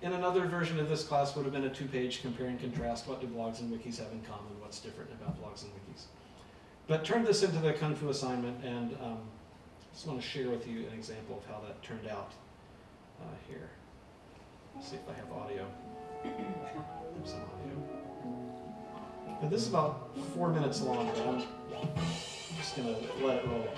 in another version of this class would have been a two-page compare and contrast. What do blogs and wikis have in common? What's different about blogs and wikis? But turn this into the Kung Fu assignment and um, just want to share with you an example of how that turned out uh, here. Let's see if I have audio. There's some audio. This is about four minutes long, but I'm just going to let it roll here.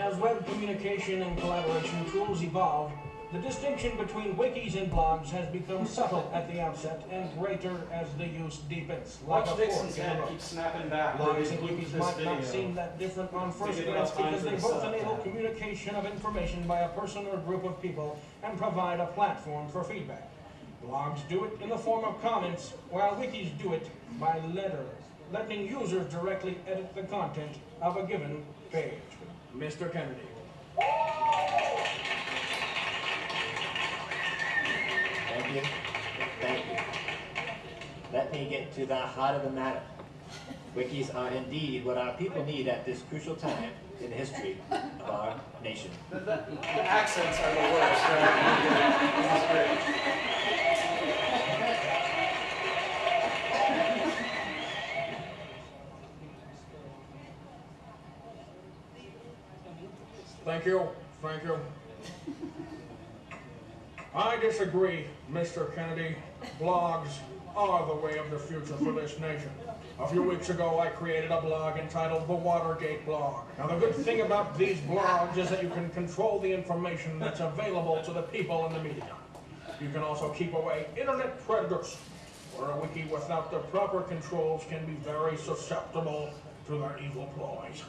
As web communication and collaboration tools evolve, the distinction between wikis and blogs has become subtle at the outset and greater as the use deepens. Like Watch a Dixon's fork head road. keep snapping back. Blogs and wikis might not seem that different on first glance because they both enable communication of information by a person or group of people and provide a platform for feedback. Blogs do it in the form of comments, while wikis do it by letter, letting users directly edit the content of a given page. Mr. Kennedy. Thank you. Thank you. Let me get to the heart of the matter. Wikis are uh, indeed what our people need at this crucial time in the history of our nation. The, the, the accents are the worst, right? *laughs* Thank you, thank you. I disagree, Mr. Kennedy. Blogs are the way of the future for this nation. A few weeks ago, I created a blog entitled The Watergate Blog. Now, the good thing about these blogs is that you can control the information that's available to the people in the media. You can also keep away internet predators, where a wiki without the proper controls can be very susceptible to their evil ploys.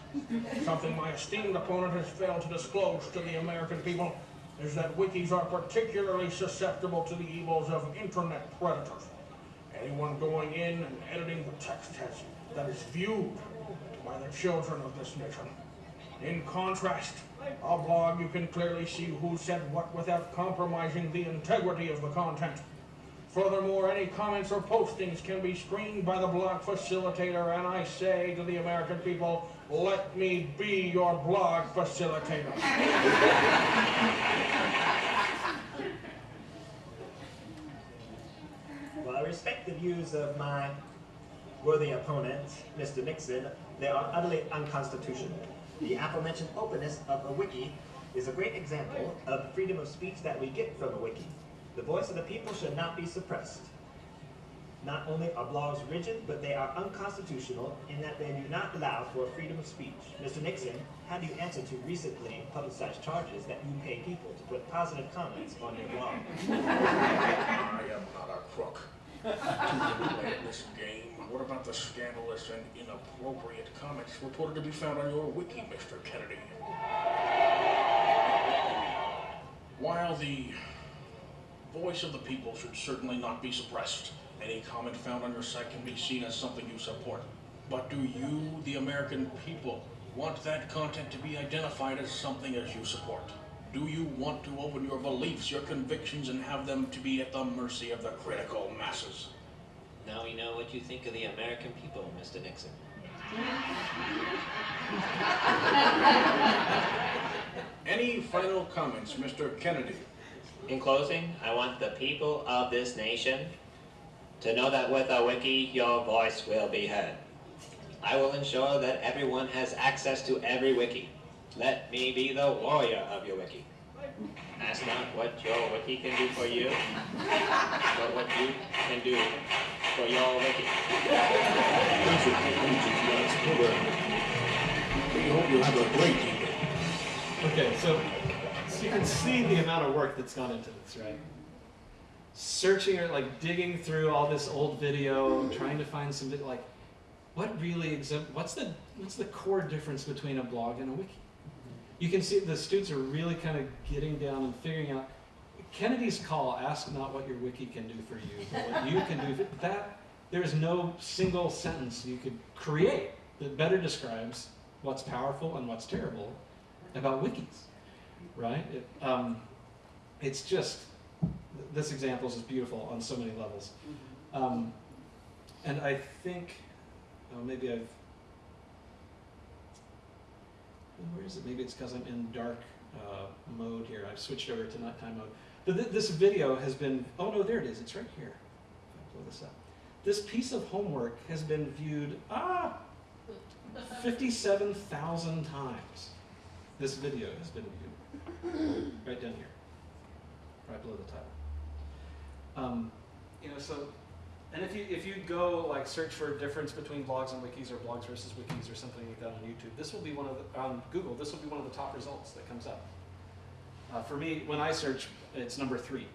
Something my esteemed opponent has failed to disclose to the American people is that wikis are particularly susceptible to the evils of internet predators. Anyone going in and editing the text has, that is viewed by the children of this nation. In contrast, a blog you can clearly see who said what without compromising the integrity of the content. Furthermore, any comments or postings can be screened by the blog facilitator, and I say to the American people, let me be your blog facilitator. While I respect the views of my worthy opponent, Mr. Nixon, they are utterly unconstitutional. The aforementioned openness of a wiki is a great example of freedom of speech that we get from a wiki. The voice of the people should not be suppressed. Not only are blogs rigid, but they are unconstitutional in that they do not allow for freedom of speech. Mr. Nixon, how do you answer to recently publicized charges that you pay people to put positive comments on your blog? I am not a crook. To play this game, what about the scandalous and inappropriate comments reported to be found on your wiki, Mr. Kennedy? While the voice of the people should certainly not be suppressed, any comment found on your site can be seen as something you support. But do you, the American people, want that content to be identified as something as you support? Do you want to open your beliefs, your convictions, and have them to be at the mercy of the critical masses? Now we know what you think of the American people, Mr. Nixon. *laughs* Any final comments, Mr. Kennedy? In closing, I want the people of this nation to know that with a wiki, your voice will be heard. I will ensure that everyone has access to every wiki. Let me be the warrior of your wiki. Ask not what your wiki can do for you, but what you can do for your wiki. That's it for tonight's program. We hope you have a great evening. Okay, so, you can see the amount of work that's gone into this, right? Searching or like digging through all this old video, trying to find some like, what really what's the what's the core difference between a blog and a wiki? You can see the students are really kind of getting down and figuring out. Kennedy's call: "Ask not what your wiki can do for you, but what you can do." For, that there's no single sentence you could create that better describes what's powerful and what's terrible about wikis, right? It, um, it's just this example is just beautiful on so many levels, um, and I think oh, maybe I've where is it? Maybe it's because I'm in dark uh, mode here. I've switched over to nighttime mode. But th- this video has been oh no, there it is. It's right here. If I blow this up, this piece of homework has been viewed ah. *laughs* 57,000 times this video has been viewed. *clears throat* right down here. Right below the title. Um, you know, so, and if you, if you go like search for a difference between blogs and wikis or blogs versus wikis or something like that on YouTube, this will be one of the, on Google, this will be one of the top results that comes up. Uh, for me, when I search, it's number three.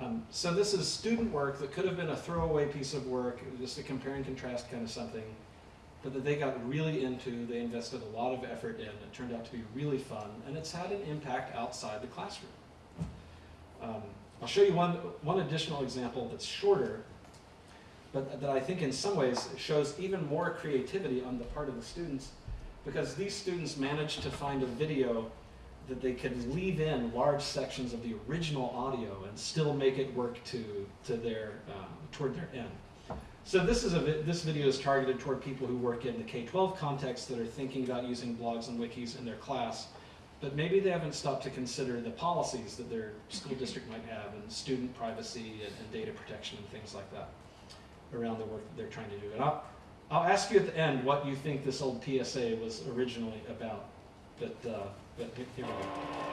Um, so this is student work that could have been a throwaway piece of work, just a compare and contrast kind of something but that they got really into, they invested a lot of effort in, it turned out to be really fun, and it's had an impact outside the classroom. Um, I'll show you one, one additional example that's shorter, but that I think in some ways shows even more creativity on the part of the students. because these students managed to find a video that they could leave in large sections of the original audio and still make it work to, to their, um, toward their end. So this is a vi- this video is targeted toward people who work in the K-12 context that are thinking about using blogs and wikis in their class, but maybe they haven't stopped to consider the policies that their school district might have and student privacy and, and data protection and things like that around the work that they're trying to do. And I'll, I'll ask you at the end what you think this old PSA was originally about, but, uh, but here we go.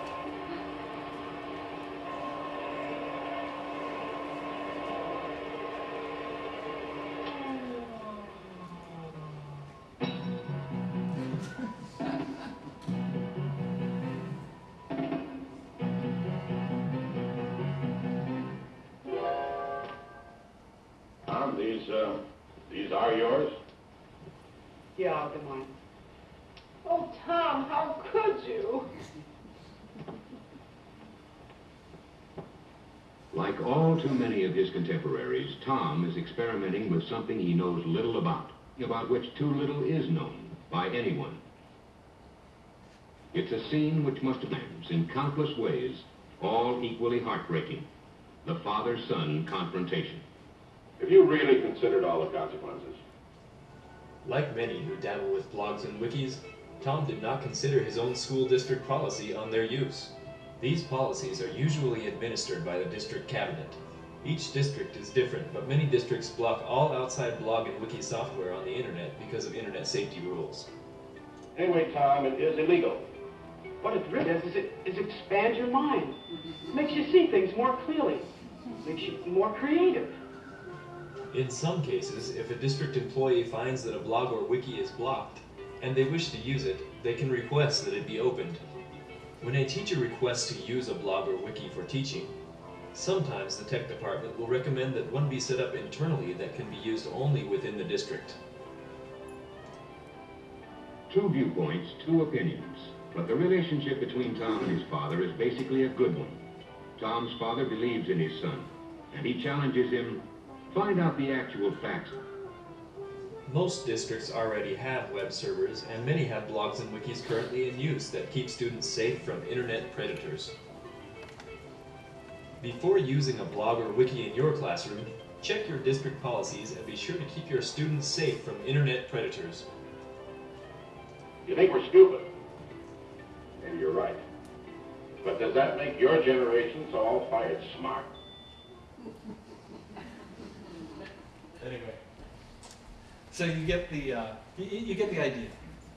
Contemporaries, Tom is experimenting with something he knows little about, about which too little is known by anyone. It's a scene which must have ends in countless ways, all equally heartbreaking. The father-son confrontation. Have you really considered all the consequences? Like many who dabble with blogs and wikis, Tom did not consider his own school district policy on their use. These policies are usually administered by the district cabinet. Each district is different, but many districts block all outside blog and wiki software on the internet because of internet safety rules. Anyway, Tom, it is illegal. What it really does is it is expand your mind. It Makes you see things more clearly. It Makes you more creative. In some cases, if a district employee finds that a blog or wiki is blocked, and they wish to use it, they can request that it be opened. When a teacher requests to use a blog or wiki for teaching, sometimes the tech department will recommend that one be set up internally that can be used only within the district. Two viewpoints, two opinions. But the relationship between Tom and his father is basically a good one. Tom's father believes in his son, and he challenges him, find out the actual facts. Most districts already have web servers, and many have blogs and wikis currently in use that keep students safe from internet predators. Before using a blog or wiki in your classroom, check your district policies and be sure to keep your students safe from internet predators. You think we're stupid? And you're right. But does that make your generation so all-fired smart? *laughs* Anyway. So you get the, uh, you, you get the idea.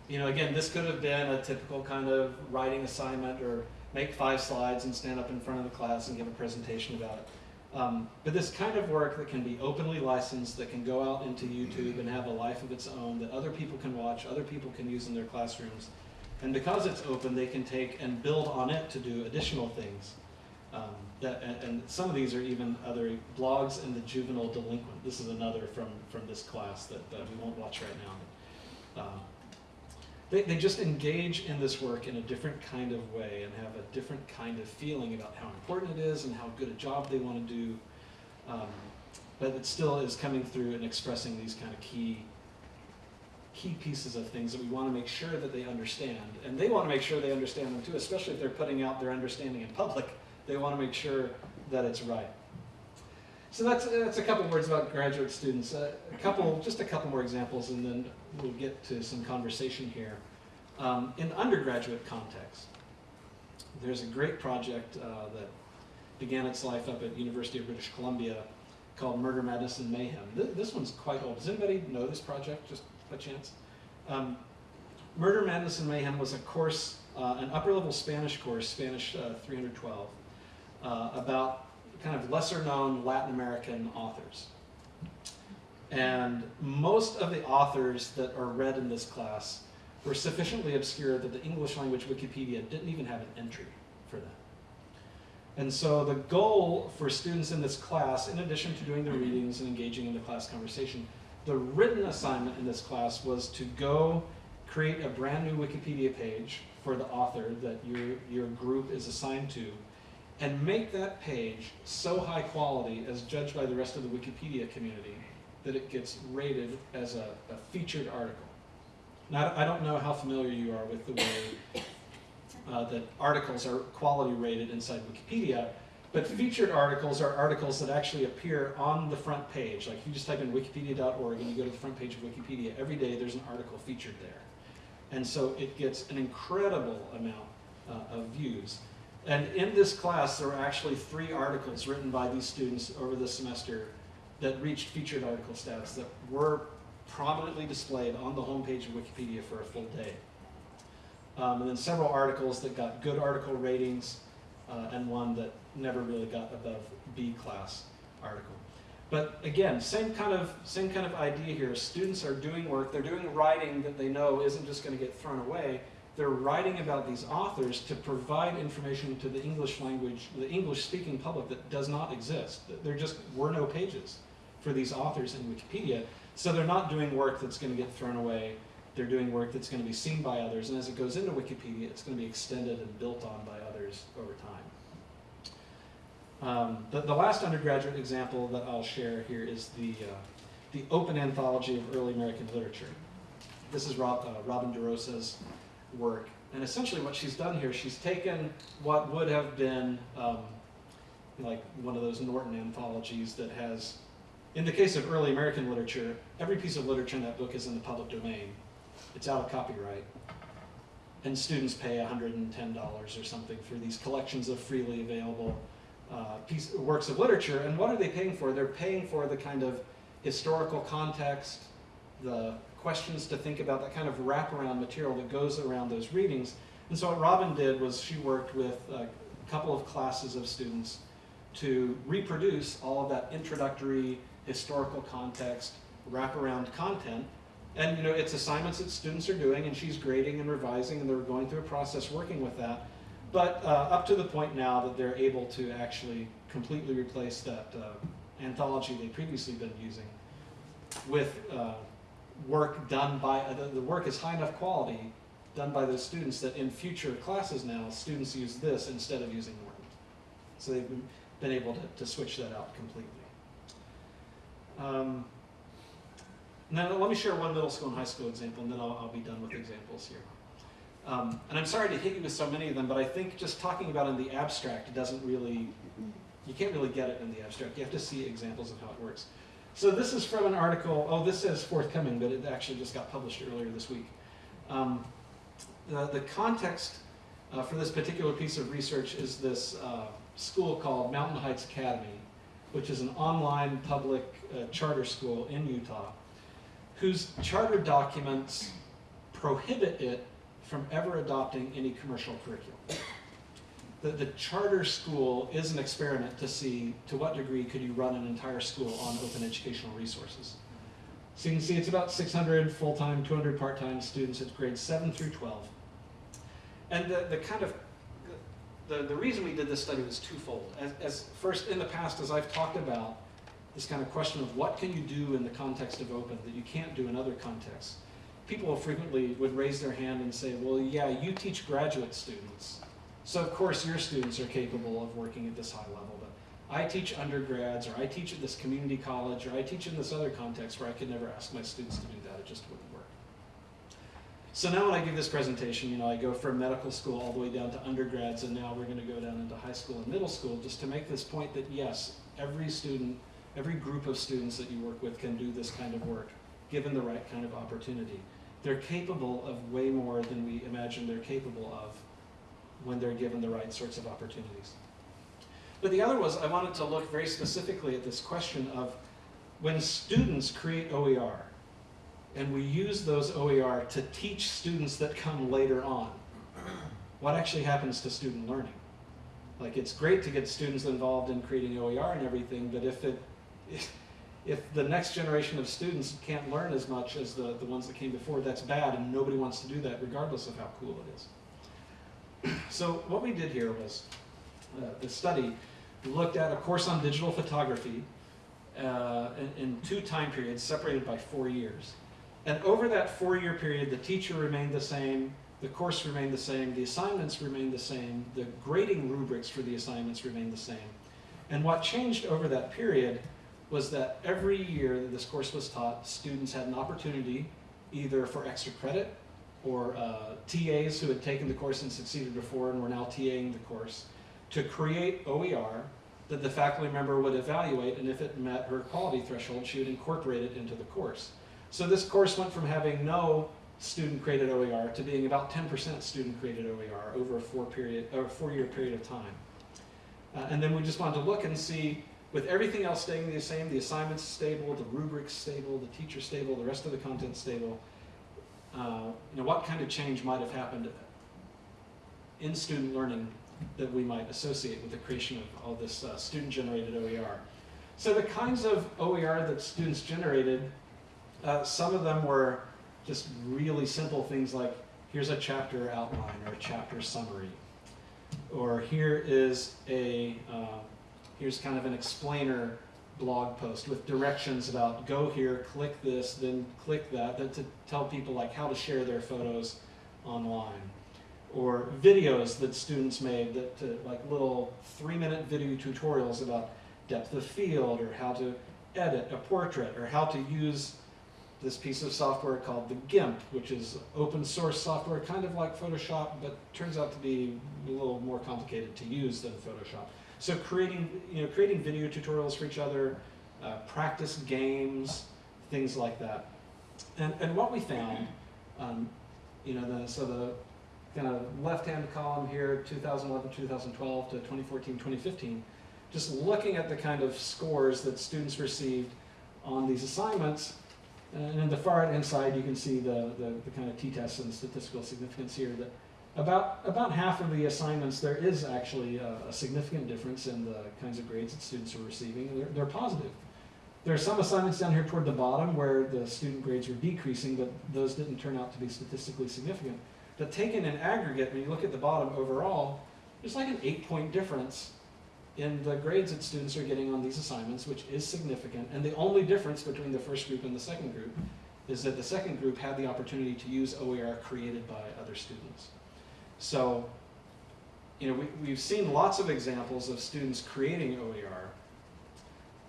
You know, again, this could have been a typical kind of writing assignment or make five slides and stand up in front of the class and give a presentation about it. Um, but this kind of work that can be openly licensed, that can go out into YouTube and have a life of its own, that other people can watch, other people can use in their classrooms. And because it's open, they can take and build on it to do additional things. Um, that, and, and some of these are even other blogs and the juvenile delinquent. This is another from, from this class that, that we won't watch right now. Um, they, they just engage in this work in a different kind of way and have a different kind of feeling about how important it is and how good a job they want to do. Um, but it still is coming through and expressing these kind of key key pieces of things that we want to make sure that they understand. And they want to make sure they understand them too, especially if they're putting out their understanding in public. They want to make sure that it's right. So that's, that's a couple words about graduate students. A couple, just a couple more examples, and then we'll get to some conversation here. Um, in undergraduate context, there's a great project uh, that began its life up at University of British Columbia called Murder, Madness, and Mayhem. Th this one's quite old. Does anybody know this project, just by chance? Um, Murder, Madness, and Mayhem was a course, uh, an upper-level Spanish course, Spanish uh, 312, uh, about kind of lesser-known Latin American authors. And most of the authors that are read in this class were sufficiently obscure that the English language Wikipedia didn't even have an entry for them. And so the goal for students in this class, in addition to doing the readings and engaging in the class conversation, the written assignment in this class was to go create a brand new Wikipedia page for the author that your, your group is assigned to, and make that page so high quality as judged by the rest of the Wikipedia community that it gets rated as a, a featured article. Now, I don't know how familiar you are with the way *coughs* uh, that articles are quality rated inside Wikipedia, but featured articles are articles that actually appear on the front page. Like if you just type in wikipedia.org and you go to the front page of Wikipedia, every day there's an article featured there. And so it gets an incredible amount uh, of views. And in this class, there were actually three articles written by these students over the semester that reached featured article status that were prominently displayed on the homepage of Wikipedia for a full day. Um, and then several articles that got good article ratings, uh, and one that never really got above B class article. But again, same kind of same kind of idea here. Students are doing work, they're doing writing that they know isn't just going to get thrown away. They're writing about these authors to provide information to the English language, the English speaking public that does not exist. There just were no pages for these authors in Wikipedia. So they're not doing work that's going to get thrown away. They're doing work that's going to be seen by others. And as it goes into Wikipedia, it's going to be extended and built on by others over time. Um, the, the last undergraduate example that I'll share here is the, uh, the Open Anthology of Early American Literature. This is Rob, uh, Robin DeRosa's work. And essentially what she's done here, she's taken what would have been um, like one of those Norton anthologies that has, in the case of early American literature, every piece of literature in that book is in the public domain. It's out of copyright. And students pay $110 or something for these collections of freely available uh, piece, works of literature. And what are they paying for? They're paying for the kind of historical context, the questions to think about, that kind of wraparound material that goes around those readings. And so what Robin did was she worked with a couple of classes of students to reproduce all of that introductory historical context, wraparound content. And you know, it's assignments that students are doing and she's grading and revising and they're going through a process working with that. But uh, up to the point now that they're able to actually completely replace that uh, anthology they'd previously been using with uh, work done by, uh, the, the work is high enough quality done by those students that in future classes now, students use this instead of using Norton. So they've been, been able to, to switch that out completely. Um, now let me share one middle school and high school example and then I'll, I'll be done with examples here. Um, and I'm sorry to hit you with so many of them, but I think just talking about in the abstract doesn't really, you can't really get it in the abstract. You have to see examples of how it works. So this is from an article, oh, this says forthcoming, but it actually just got published earlier this week. Um, the, the context uh, for this particular piece of research is this uh, school called Mountain Heights Academy, which is an online public uh, charter school in Utah, whose charter documents prohibit it from ever adopting any commercial curriculum. The, the charter school is an experiment to see to what degree could you run an entire school on open educational resources. So you can see it's about 600 full-time, 200 part-time students at grades 7 through 12. And the, the kind of, the, the reason we did this study was twofold. As, as first, in the past, as I've talked about, this kind of question of what can you do in the context of open that you can't do in other contexts. People frequently would raise their hand and say, well, yeah, you teach graduate students. So of course your students are capable of working at this high level, but I teach undergrads, or I teach at this community college, or I teach in this other context where I could never ask my students to do that, it just wouldn't work. So now when I give this presentation, you know, I go from medical school all the way down to undergrads, and now we're gonna go down into high school and middle school, just to make this point that yes, every student, every group of students that you work with can do this kind of work, given the right kind of opportunity. They're capable of way more than we imagine they're capable of when they're given the right sorts of opportunities. But the other was I wanted to look very specifically at this question of when students create OER, and we use those OER to teach students that come later on, what actually happens to student learning? Like it's great to get students involved in creating OER and everything, but if it, if the next generation of students can't learn as much as the, the ones that came before, that's bad and nobody wants to do that regardless of how cool it is. *clears throat* So what we did here was, uh, the study looked at a course on digital photography uh, in, in, two time periods separated by four years. And over that four-year period, the teacher remained the same, the course remained the same, the assignments remained the same, the grading rubrics for the assignments remained the same. And what changed over that period was that every year that this course was taught, students had an opportunity either for extra credit or uh, TAs who had taken the course and succeeded before and were now TAing the course to create OER that the faculty member would evaluate, and if it met her quality threshold, she would incorporate it into the course. So this course went from having no student-created OER to being about 10% student-created OER over a four period, four-year period of time. Uh, and then we just wanted to look and see, with everything else staying the same, the assignments stable, the rubrics stable, the teacher stable, the rest of the content stable, uh, you know, what kind of change might have happened in student learning that we might associate with the creation of all this uh, student-generated OER. So the kinds of OER that students generated, uh, some of them were just really simple things like, here's a chapter outline or a chapter summary. Or here is a, uh, here's kind of an explainer blog post with directions about go here, click this, then click that, that to tell people like how to share their photos online. Or videos that students made that to, like little three minute video tutorials about depth of field or how to edit a portrait or how to use this piece of software called the GIMP, which is open source software, kind of like Photoshop, but turns out to be a little more complicated to use than Photoshop. So creating, you know, creating video tutorials for each other, uh, practice games, things like that. And, and what we found, um, you know, the, so the kind of left-hand column here, 2011, 2012 to 2014, 2015, just looking at the kind of scores that students received on these assignments, and in the far right-hand side, you can see the, the, the kind of t-tests and statistical significance here. That about, about half of the assignments, there is actually a, a significant difference in the kinds of grades that students are receiving. They're, they're positive. There are some assignments down here toward the bottom where the student grades were decreasing, but those didn't turn out to be statistically significant. But taken in aggregate, when you look at the bottom overall, there's like an eight-point difference in the grades that students are getting on these assignments, which is significant. And the only difference between the first group and the second group is that the second group had the opportunity to use OER created by other students. So, you know, we, we've seen lots of examples of students creating OER,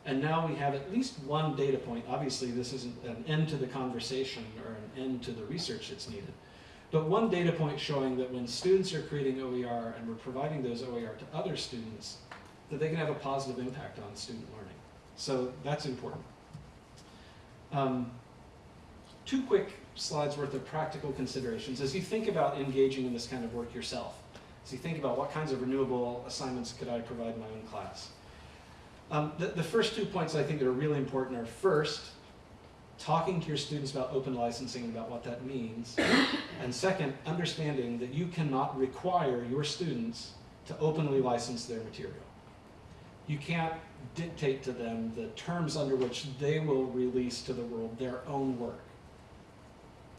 and now we have at least one data point. Obviously, this isn't an end to the conversation or an end to the research that's needed. But one data point showing that when students are creating OER and we're providing those OER to other students, that they can have a positive impact on student learning. So that's important. Um, two quick slides worth of practical considerations as you think about engaging in this kind of work yourself. As you think about what kinds of renewable assignments could I provide my own class. Um, the, the first two points I think that are really important are first, talking to your students about open licensing and about what that means. *coughs* and second, understanding that you cannot require your students to openly license their material you can't dictate to them the terms under which they will release to the world their own work.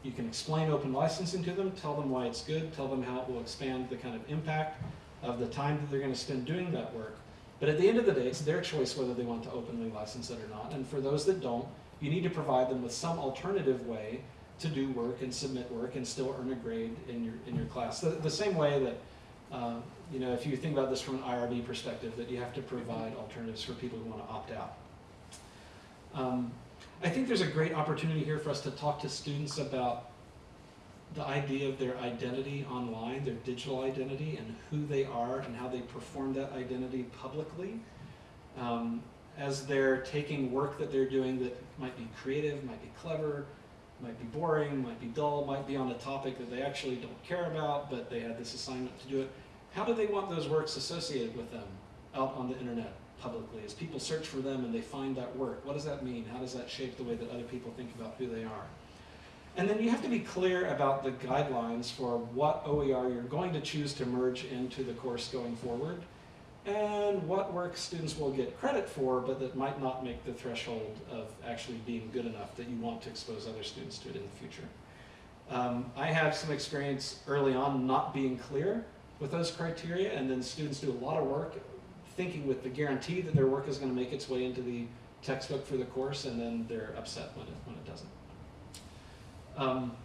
You can explain open licensing to them, tell them why it's good, tell them how it will expand the kind of impact of the time that they're going to spend doing that work. But at the end of the day, it's their choice whether they want to openly license it or not. And for those that don't, you need to provide them with some alternative way to do work and submit work and still earn a grade in your, in your class. The, the same way that uh, you know, if you think about this from an IRB perspective, that you have to provide alternatives for people who want to opt out. Um, I think there's a great opportunity here for us to talk to students about the idea of their identity online, their digital identity, and who they are and how they perform that identity publicly. Um, as they're taking work that they're doing that might be creative, might be clever, might be boring, might be dull, might be on a topic that they actually don't care about, but they had this assignment to do it. How do they want those works associated with them out on the internet publicly? As people search for them and they find that work, what does that mean? How does that shape the way that other people think about who they are? And then you have to be clear about the guidelines for what OER you're going to choose to merge into the course going forward and what work students will get credit for, but that might not make the threshold of actually being good enough that you want to expose other students to it in the future. Um, I have some experience early on not being clear with those criteria, and then students do a lot of work thinking with the guarantee that their work is going to make its way into the textbook for the course, and then they're upset when it, when it doesn't. Um,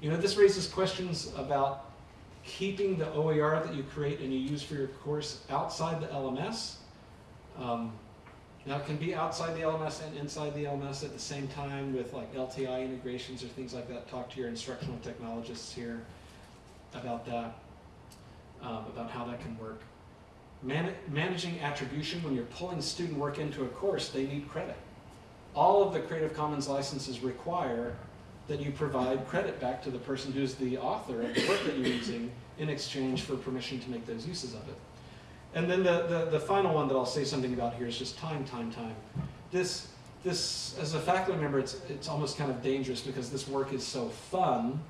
you know, this raises questions about keeping the OER that you create and you use for your course outside the LMS. Um, Now, it can be outside the LMS and inside the LMS at the same time with like LTI integrations or things like that. Talk to your instructional technologists here about that, um, about how that can work. Man- managing attribution, when you're pulling student work into a course, they need credit. All of the Creative Commons licenses require that you provide credit back to the person who's the author of the work that you're using in exchange for permission to make those uses of it. And then the, the, the final one that I'll say something about here is just time, time, time. This, this, as a faculty member, it's, it's almost kind of dangerous because this work is so fun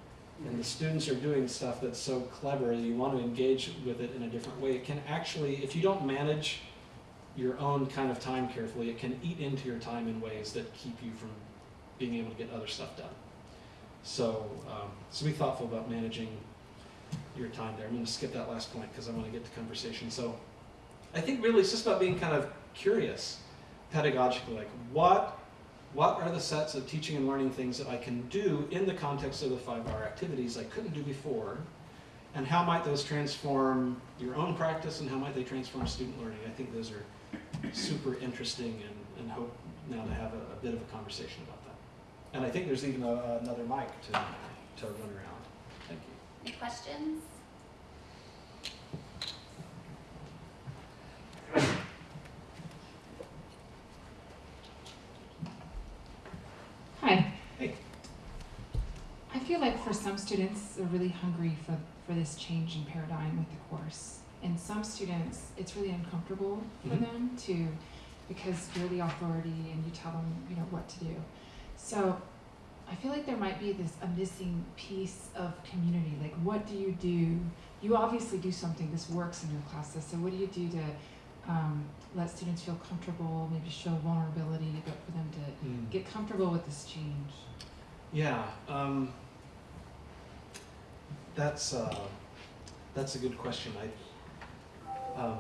and the students are doing stuff that's so clever, you want to engage with it in a different way. It can actually, if you don't manage your own kind of time carefully, it can eat into your time in ways that keep you from being able to get other stuff done. So, um, so be thoughtful about managing your time there. I'm going to skip that last point because I want to get to conversation. So, I think really it's just about being kind of curious, pedagogically, like what what are the sets of teaching and learning things that I can do in the context of the 5R activities I couldn't do before, and how might those transform your own practice and how might they transform student learning? I think those are super interesting and, and hope now to have a, a bit of a conversation about that. And I think there's even a, another mic to, to run around. Thank you. Any questions? Hi. Hey. I feel like for some students are really hungry for, for this change in paradigm with the course. And some students, it's really uncomfortable for Mhm. them to, because you're the authority and you tell them, you know, what to do. So I feel like there might be this, a missing piece of community. Like, what do you do? You obviously do something, this works in your classes. So what do you do to um, let students feel comfortable, maybe show vulnerability, but for them to Mm. get comfortable with this change. Yeah, um, that's uh, that's a good question. I um,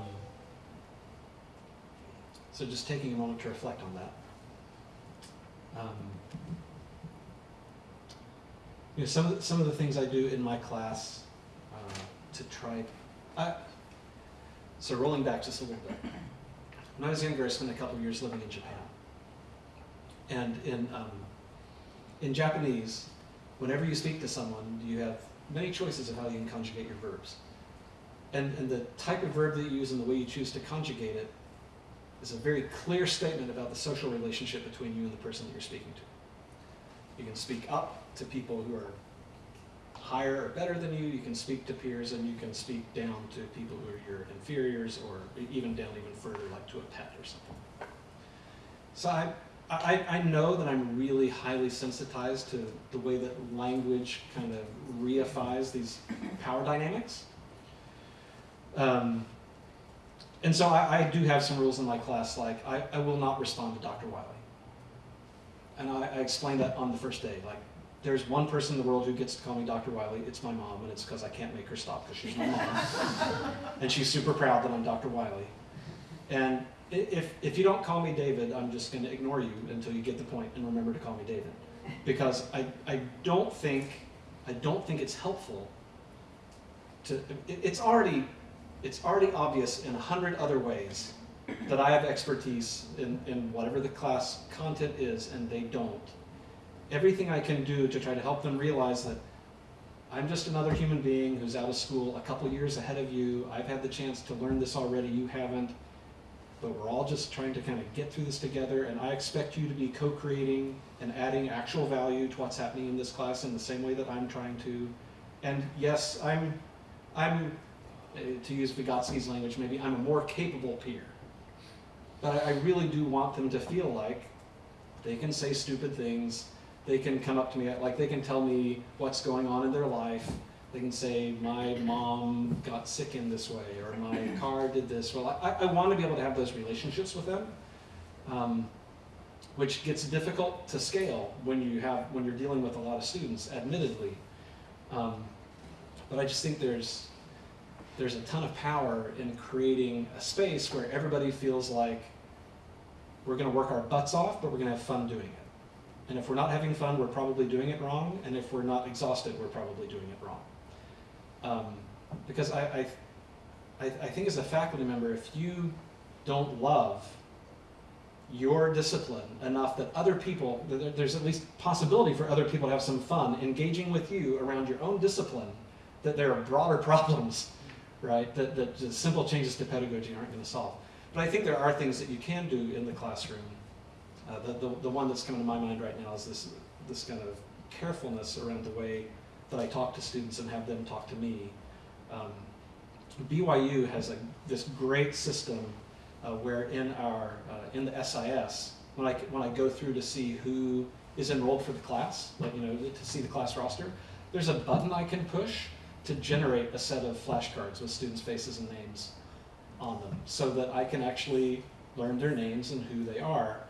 so just taking a moment to reflect on that. Um, you know, some of the, some of the things I do in my class uh, to try. I, so rolling back just a little bit. When I was younger, I spent a couple of years living in Japan, and in um, in Japanese, whenever you speak to someone, you have many choices of how you can conjugate your verbs. And, and the type of verb that you use and the way you choose to conjugate it is a very clear statement about the social relationship between you and the person that you're speaking to. You can speak up to people who are higher or better than you, you can speak to peers, and you can speak down to people who are your inferiors, or even down even further, like to a pet or something. So I, I, I know that I'm really highly sensitized to the way that language kind of reifies these *clears throat* power dynamics. Um, and so I, I do have some rules in my class, like I, I will not respond to Dr. Wiley. And I, I explained that on the first day. Like, there's one person in the world who gets to call me Dr. Wiley. It's my mom, and it's because I can't make her stop because she's my mom. *laughs* and she's super proud that I'm Dr. Wiley. And if, if you don't call me David, I'm just going to ignore you until you get the point and remember to call me David. *laughs* Because I, I don't think I don't think it's helpful to it, it's already it's already obvious in a hundred other ways that I have expertise in, in whatever the class content is and they don't. Everything I can do to try to help them realize that I'm just another human being who's out of school a couple years ahead of you. I've had the chance to learn this already, you haven't. But we're all just trying to kind of get through this together, and I expect you to be co creating and adding actual value to what's happening in this class in the same way that I'm trying to. And yes, I'm, I'm, uh, to use Vygotsky's language, maybe I'm a more capable peer. But I, I really do want them to feel like they can say stupid things, they can come up to me, like they can tell me what's going on in their life. They can say, my mom got sick in this way, or my car did this. Well, I, I want to be able to have those relationships with them, um, which gets difficult to scale when you have when you're dealing with a lot of students, admittedly. Um, but I just think there's there's a ton of power in creating a space where everybody feels like we're going to work our butts off, but we're going to have fun doing it. And if we're not having fun, we're probably doing it wrong. And if we're not exhausted, we're probably doing it wrong. Um, because I, I, I, think as a faculty member, if you don't love your discipline enough that other people, that there's at least possibility for other people to have some fun engaging with you around your own discipline, that there are broader *laughs* problems, right, that, that simple changes to pedagogy aren't going to solve. But I think there are things that you can do in the classroom. Uh, the, the, the one that's coming to my mind right now is this, this kind of carefulness around the way that I talk to students and have them talk to me. Um, BYU has a, this great system uh, where in our uh, in the SIS, when I when I go through to see who is enrolled for the class, like you know to see the class roster, there's a button I can push to generate a set of flashcards with students' faces and names on them, so that I can actually learn their names and who they are.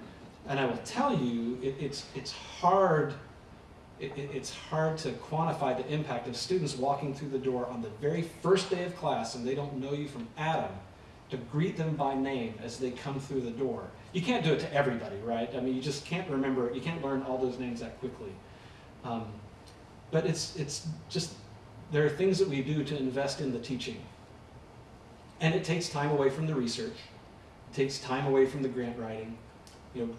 And I will tell you, it, it's it's hard. It, it- it's hard to quantify the impact of students walking through the door on the very first day of class and they don't know you from Adam to greet them by name as they come through the door. You can't do it to everybody, right? I mean, you just can't remember, you can't learn all those names that quickly. Um, but it's, it's just, there are things that we do to invest in the teaching. And it takes time away from the research, it takes time away from the grant writing, you know,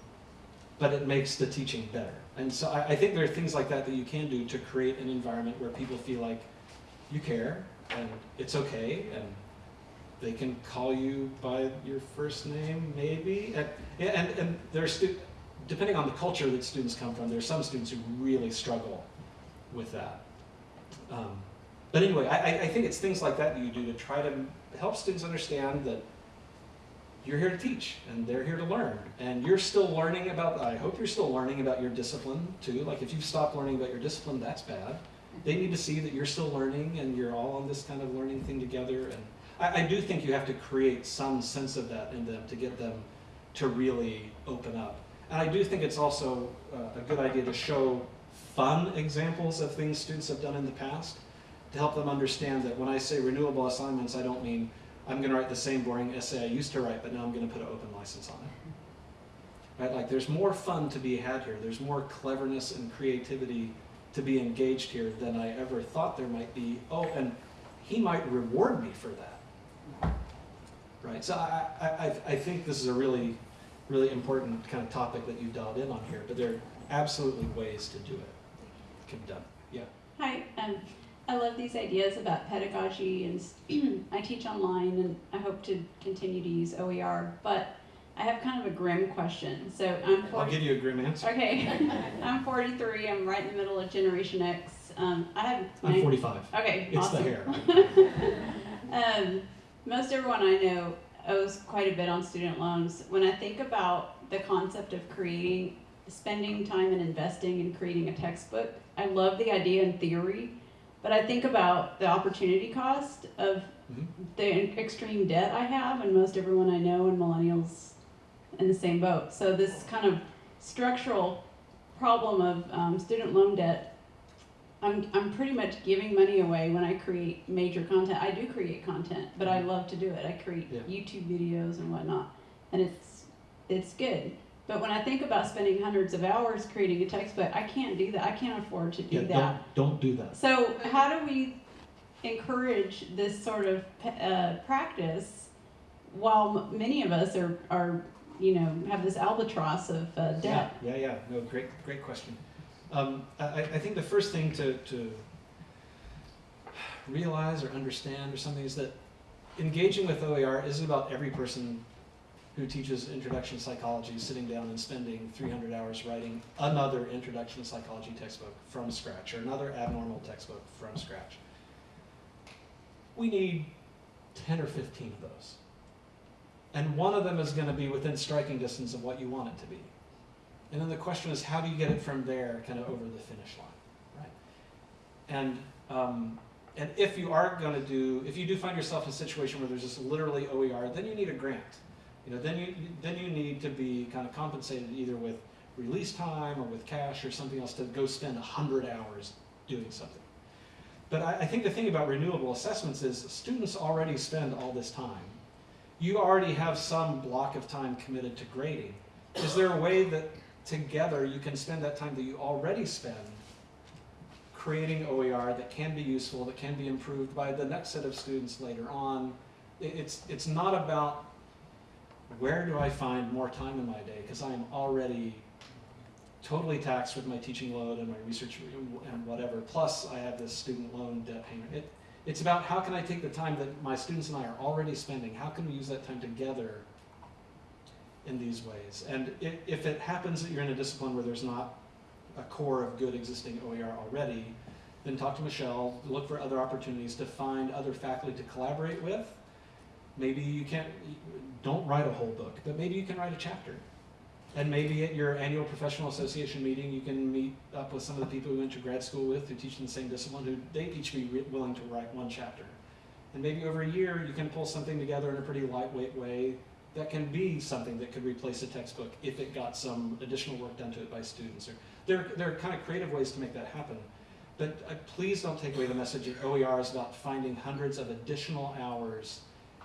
but it makes the teaching better. And so I, I think there are things like that that you can do to create an environment where people feel like you care and it's okay and they can call you by your first name, maybe. And, and, and stu- depending on the culture that students come from, there are some students who really struggle with that. Um, but anyway, I- I think it's things like that that you do to try to help students understand that you're here to teach and they're here to learn. And you're still learning about, I hope you're still learning about your discipline too. Like if you've stopped learning about your discipline, that's bad. They need to see that you're still learning and you're all on this kind of learning thing together. And I, I do think you have to create some sense of that in them to get them to really open up. And I do think it's also uh, a good idea to show fun examples of things students have done in the past to help them understand that when I say renewable assignments, I don't mean I'm going to write the same boring essay I used to write, but now I'm going to put an open license on it. Right? Like there's more fun to be had here. There's more cleverness and creativity to be engaged here than I ever thought there might be. Oh, and he might reward me for that. Right? So I, I, I, think this is a really, really important kind of topic that you dialed in on here, but there are absolutely ways to do it. Can be done. Yeah. Hi, um, I love these ideas about pedagogy and *clears throat* I teach online and I hope to continue to use OER, but I have kind of a grim question. So I'm I'll give you a grim answer. Okay, *laughs* I'm 43. I'm right in the middle of Generation X. Um, I have. I'm nine- 45. Okay, It's awesome. the hair. *laughs* um, most everyone I know owes quite a bit on student loans. When I think about the concept of creating, spending time and investing in creating a textbook, I love the idea in theory, but I think about the opportunity cost of Mhm. the extreme debt I have, and most everyone I know and millennials in the same boat. So this kind of structural problem of um, student loan debt, I'm, I'm pretty much giving money away when I create major content. I do create content, but I love to do it. I create Yeah. YouTube videos and whatnot, and it's it's good. But when I think about spending hundreds of hours creating a textbook, I can't do that. I can't afford to do Yeah, that. don't, don't do that. So how do we encourage this sort of uh, practice while many of us are, are you know have this albatross of uh, debt? Yeah, yeah, yeah. No, great, great question. Um, I, I think the first thing to, to realize or understand or something is that engaging with OER isn't about every person who teaches introduction to psychology sitting down and spending 300 hours writing another introduction to psychology textbook from scratch or another abnormal textbook from scratch. We need 10 or 15 of those. And one of them is going to be within striking distance of what you want it to be. And then the question is, how do you get it from there, kind of over the finish line, right? And um, and if you are going to do, if you do find yourself in a situation where there's just literally OER, then you need a grant. You know, then you then you need to be kind of compensated either with release time or with cash or something else to go spend hundred hours doing something. But I, I think the thing about renewable assessments is students already spend all this time. You already have some block of time committed to grading. Is there a way that together you can spend that time that you already spend creating OER that can be useful, that can be improved by the next set of students later on? It- It's, it's not about where do I find more time in my day? Because I am already totally taxed with my teaching load and my research and whatever. Plus, I have this student loan debt payment. It, it's about how can I take the time that my students and I are already spending, how can we use that time together in these ways? And if, if it happens that you're in a discipline where there's not a core of good existing OER already, then talk to Michelle, look for other opportunities to find other faculty to collaborate with. Maybe you can't, don't write a whole book, but maybe you can write a chapter. And maybe at your annual professional association meeting, you can meet up with some of the people you went to grad school with who teach in the same discipline, who they each be willing to write one chapter. And maybe over a year, you can pull something together in a pretty lightweight way that can be something that could replace a textbook if it got some additional work done to it by students. Or there, there are kind of creative ways to make that happen. But uh, please don't take away the message that OER is about finding hundreds of additional hours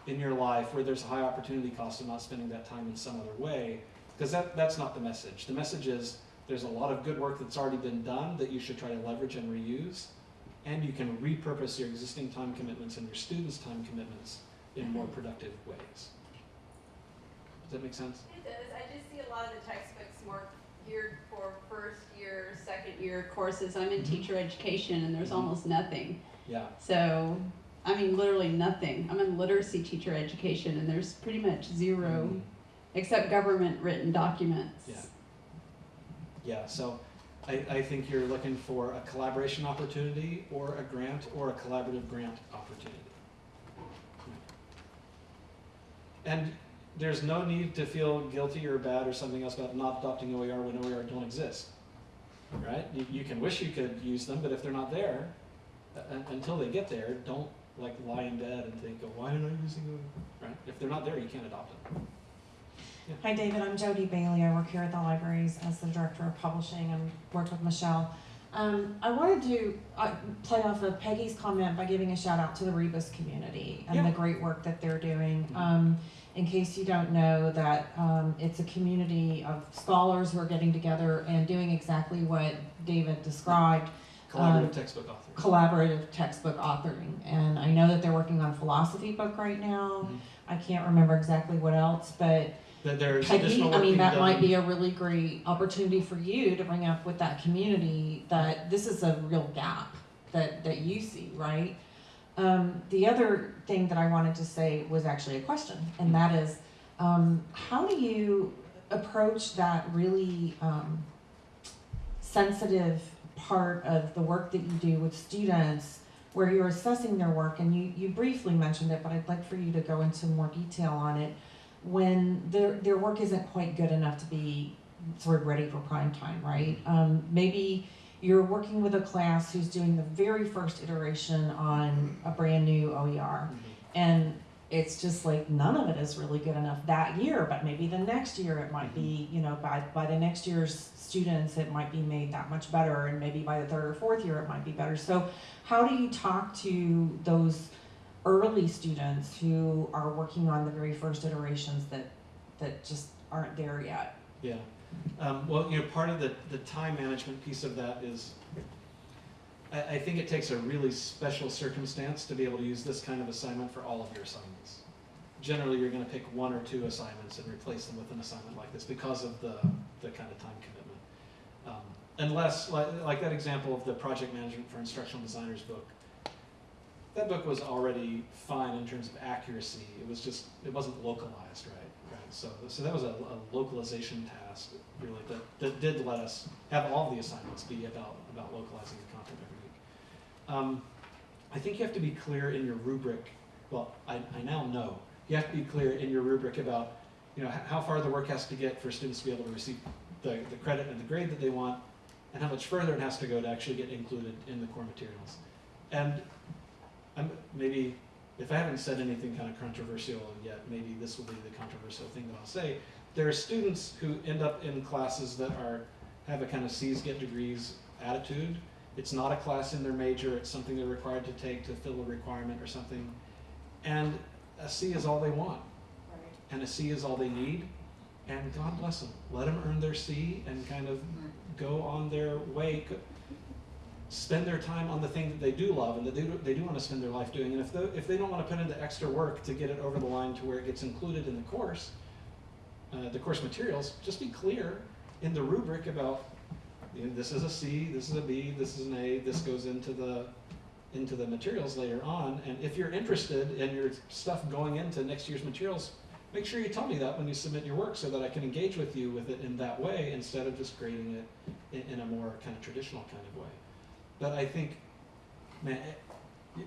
in your life where there's a high opportunity cost of not spending that time in some other way because that, that's not the message. The message is there's a lot of good work that's already been done that you should try to leverage and reuse, and you can repurpose your existing time commitments and your students' time commitments in more productive ways. Does that make sense? It does. I just see a lot of the textbooks more geared for first year, second year courses. I'm in Mhm. teacher education and there's Mhm. almost nothing. Yeah. So, I mean, literally nothing. I'm in literacy teacher education and there's pretty much 0 Mhm. except government written documents. Yeah. Yeah, so I, I think you're looking for a collaboration opportunity or a grant or a collaborative grant opportunity. And there's no need to feel guilty or bad or something else about not adopting OER when OER don't exist. Right? You, you can wish you could use them, but if they're not there, uh, until they get there, don't like lie in bed and think, oh, why am I using OER? Right? If they're not there, you can't adopt them. Hi, David. I'm Jody Bailey. I work here at the libraries as the director of publishing and work with Michelle. Um, I wanted to uh, play off of Peggy's comment by giving a shout out to the Rebus community and Yeah. the great work that they're doing. Mhm. Um, in case you don't know, that um, it's a community of scholars who are getting together and doing exactly what David described Collaborative Um, textbook authors. collaborative textbook authoring. And I know that they're working on a philosophy book right now. Mhm. I can't remember exactly what else, but That there's Peggy, additional I mean, that might be a really great opportunity for you to bring up with that community that this is a real gap that, that you see, right? Um, the other thing that I wanted to say was actually a question, and that is, um, how do you approach that really, um, sensitive part of the work that you do with students where you're assessing their work, and you, you briefly mentioned it, but I'd like for you to go into more detail on it. When their their work isn't quite good enough to be sort of ready for prime time, right? Um, maybe you're working with a class who's doing the very first iteration on a brand new OER, and it's just like none of it is really good enough that year, but maybe the next year it might be, you know, by by the next year's students it might be made that much better, and maybe by the third or fourth year it might be better. So, how do you talk to those early students who are working on the very first iterations that that just aren't there yet. Yeah. Um, well, you know, part of the, the time management piece of that is, I, I think it takes a really special circumstance to be able to use this kind of assignment for all of your assignments. Generally, you're gonna pick one or two assignments and replace them with an assignment like this because of the, the kind of time commitment. Um, unless, like, like that example of the project management for instructional designers book, that book was already fine in terms of accuracy. It was just, it wasn't localized, right? Right. So, so that was a, a localization task, really, that, that did let us have all the assignments be about, about localizing the content every week. Um, I think you have to be clear in your rubric. Well, I, I now know. You have to be clear in your rubric about, you know, how far the work has to get for students to be able to receive the, the credit and the grade that they want, and how much further it has to go to actually get included in the core materials. And I'm, maybe, if I haven't said anything kind of controversial yet, maybe this will be the controversial thing that I'll say. There are students who end up in classes that are, have a kind of C's get degrees attitude. It's not a class in their major, it's something they're required to take to fill a requirement or something. And a C is all they want. And a C is all they need. And God bless them. Let them earn their C and kind of go on their way spend their time on the thing that they do love and that they do, they do want to spend their life doing. And if, the, if they don't want to put in the extra work to get it over the line to where it gets included in the course, uh, the course materials, just be clear in the rubric about, you know, this is a C, this is a B, this is an A, this goes into the, into the materials later on. And if you're interested in your stuff going into next year's materials, make sure you tell me that when you submit your work so that I can engage with you with it in that way instead of just grading it in, in a more kind of traditional kind of way. But I think, man, eh,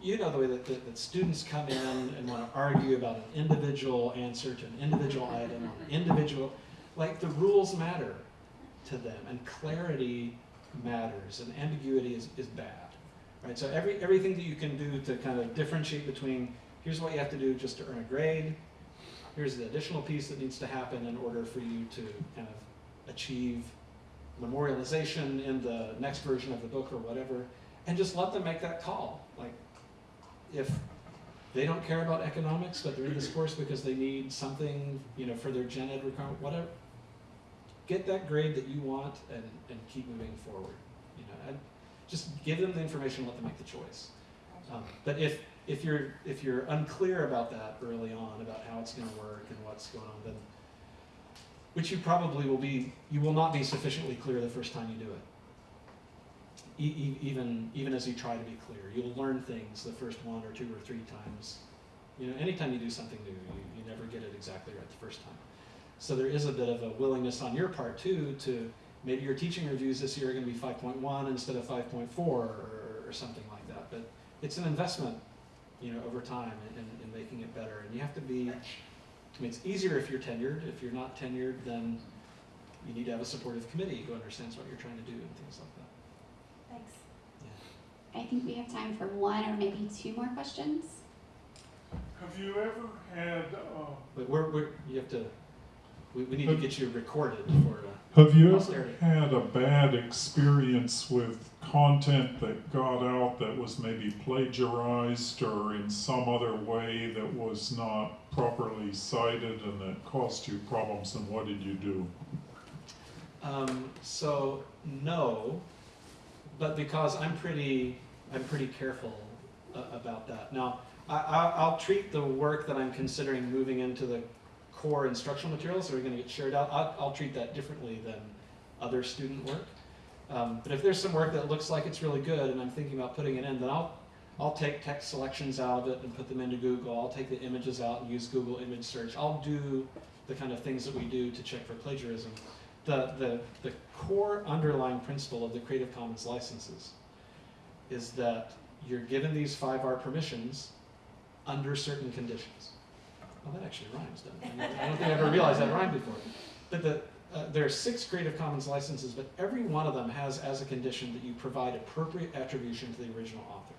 you know the way that, that, that students come in and want to argue about an individual answer to an individual item, an individual, like the rules matter to them and clarity matters and ambiguity is, is bad. Right? So every, everything that you can do to kind of differentiate between here's what you have to do just to earn a grade, here's the additional piece that needs to happen in order for you to kind of achieve memorialization in the next version of the book or whatever, and just let them make that call. Like, if they don't care about economics, but they're in this course because they need something, you know, for their gen ed requirement, whatever, get that grade that you want and, and keep moving forward. You know, just give them the information, and let them make the choice. Um, but if if you're if you're unclear about that early on about how it's going to work and what's going on, then which you probably will be, you will not be sufficiently clear the first time you do it. E- even even as you try to be clear, you'll learn things the first one or two or three times. You know, anytime you do something new, you, you never get it exactly right the first time. So there is a bit of a willingness on your part too to maybe your teaching reviews this year are going to be 5.1 instead of 5.4 or, or something like that. But it's an investment, you know, over time in, in, in making it better. And you have to be. I mean, it's easier if you're tenured. If you're not tenured, then you need to have a supportive committee who understands what you're trying to do and things like that. Thanks. Yeah. I think we have time for one or maybe two more questions. Have you ever had, uh, But we're, we're you have to. We, we need to get you recorded for. Uh, have you ever had a bad experience with content that got out that was maybe plagiarized or in some other way that was not properly cited and that caused you problems, and what did you do? Um, so no, but because I'm pretty, I'm pretty careful uh, about that. Now, I, I, I'll treat the work that I'm considering moving into the core instructional materials that are going to get shared out. I'll, I'll treat that differently than other student work. Um, but if there's some work that looks like it's really good and I'm thinking about putting it in, then I'll I'll take text selections out of it and put them into Google. I'll take the images out and use Google image search. I'll do the kind of things that we do to check for plagiarism. The, the, the core underlying principle of the Creative Commons licenses is that you're given these 5R permissions under certain conditions. Well, that actually rhymes, doesn't it? I don't think I ever realized that rhymed before. But the, uh, there are six Creative Commons licenses, but every one of them has as a condition that you provide appropriate attribution to the original author.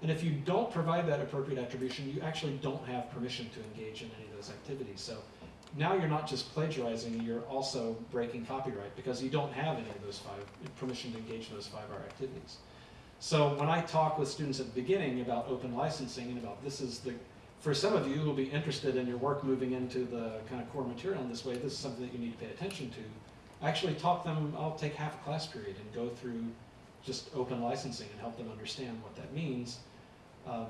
And if you don't provide that appropriate attribution, you actually don't have permission to engage in any of those activities. So now you're not just plagiarizing, you're also breaking copyright because you don't have any of those five, permission to engage in those five R activities. So when I talk with students at the beginning about open licensing and about this is the, for some of you who will be interested in your work moving into the kind of core material in this way, this is something that you need to pay attention to. I actually talk them, I'll take half a class period and go through just open licensing and help them understand what that means. Um,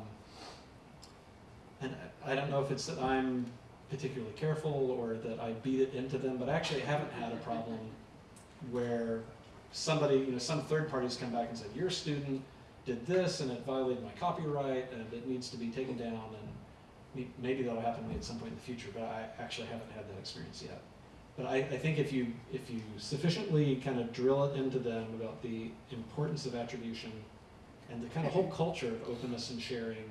and I I don't know if it's that I'm particularly careful or that I beat it into them, but I actually haven't had a problem where somebody, you know, some third parties come back and said, your student did this and it violated my copyright and it needs to be taken down and maybe that'll happen to me at some point in the future, but I actually haven't had that experience yet. But I, I think if you, if you sufficiently kind of drill it into them about the importance of attribution and the kind of whole culture of openness and sharing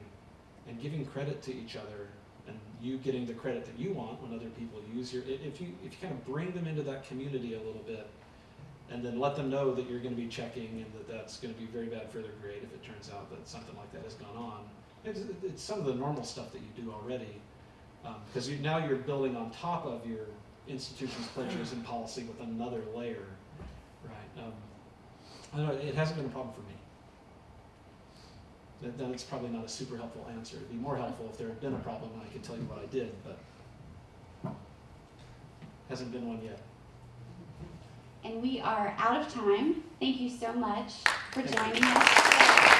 and giving credit to each other and you getting the credit that you want when other people use your, if you, if you kind of bring them into that community a little bit and then let them know that you're going to be checking and that that's going to be very bad for their grade if it turns out that something like that has gone on. It's, it's some of the normal stuff that you do already because you, now you're building on top of your institution's plagiarism policy with another layer, right? Um, I don't know, it hasn't been a problem for me. Then- Then it's probably not a super helpful answer. It'd be more helpful if there had been a problem and I could tell you what I did, but hasn't been one yet. And we are out of time. Thank you so much for Thank you. joining us.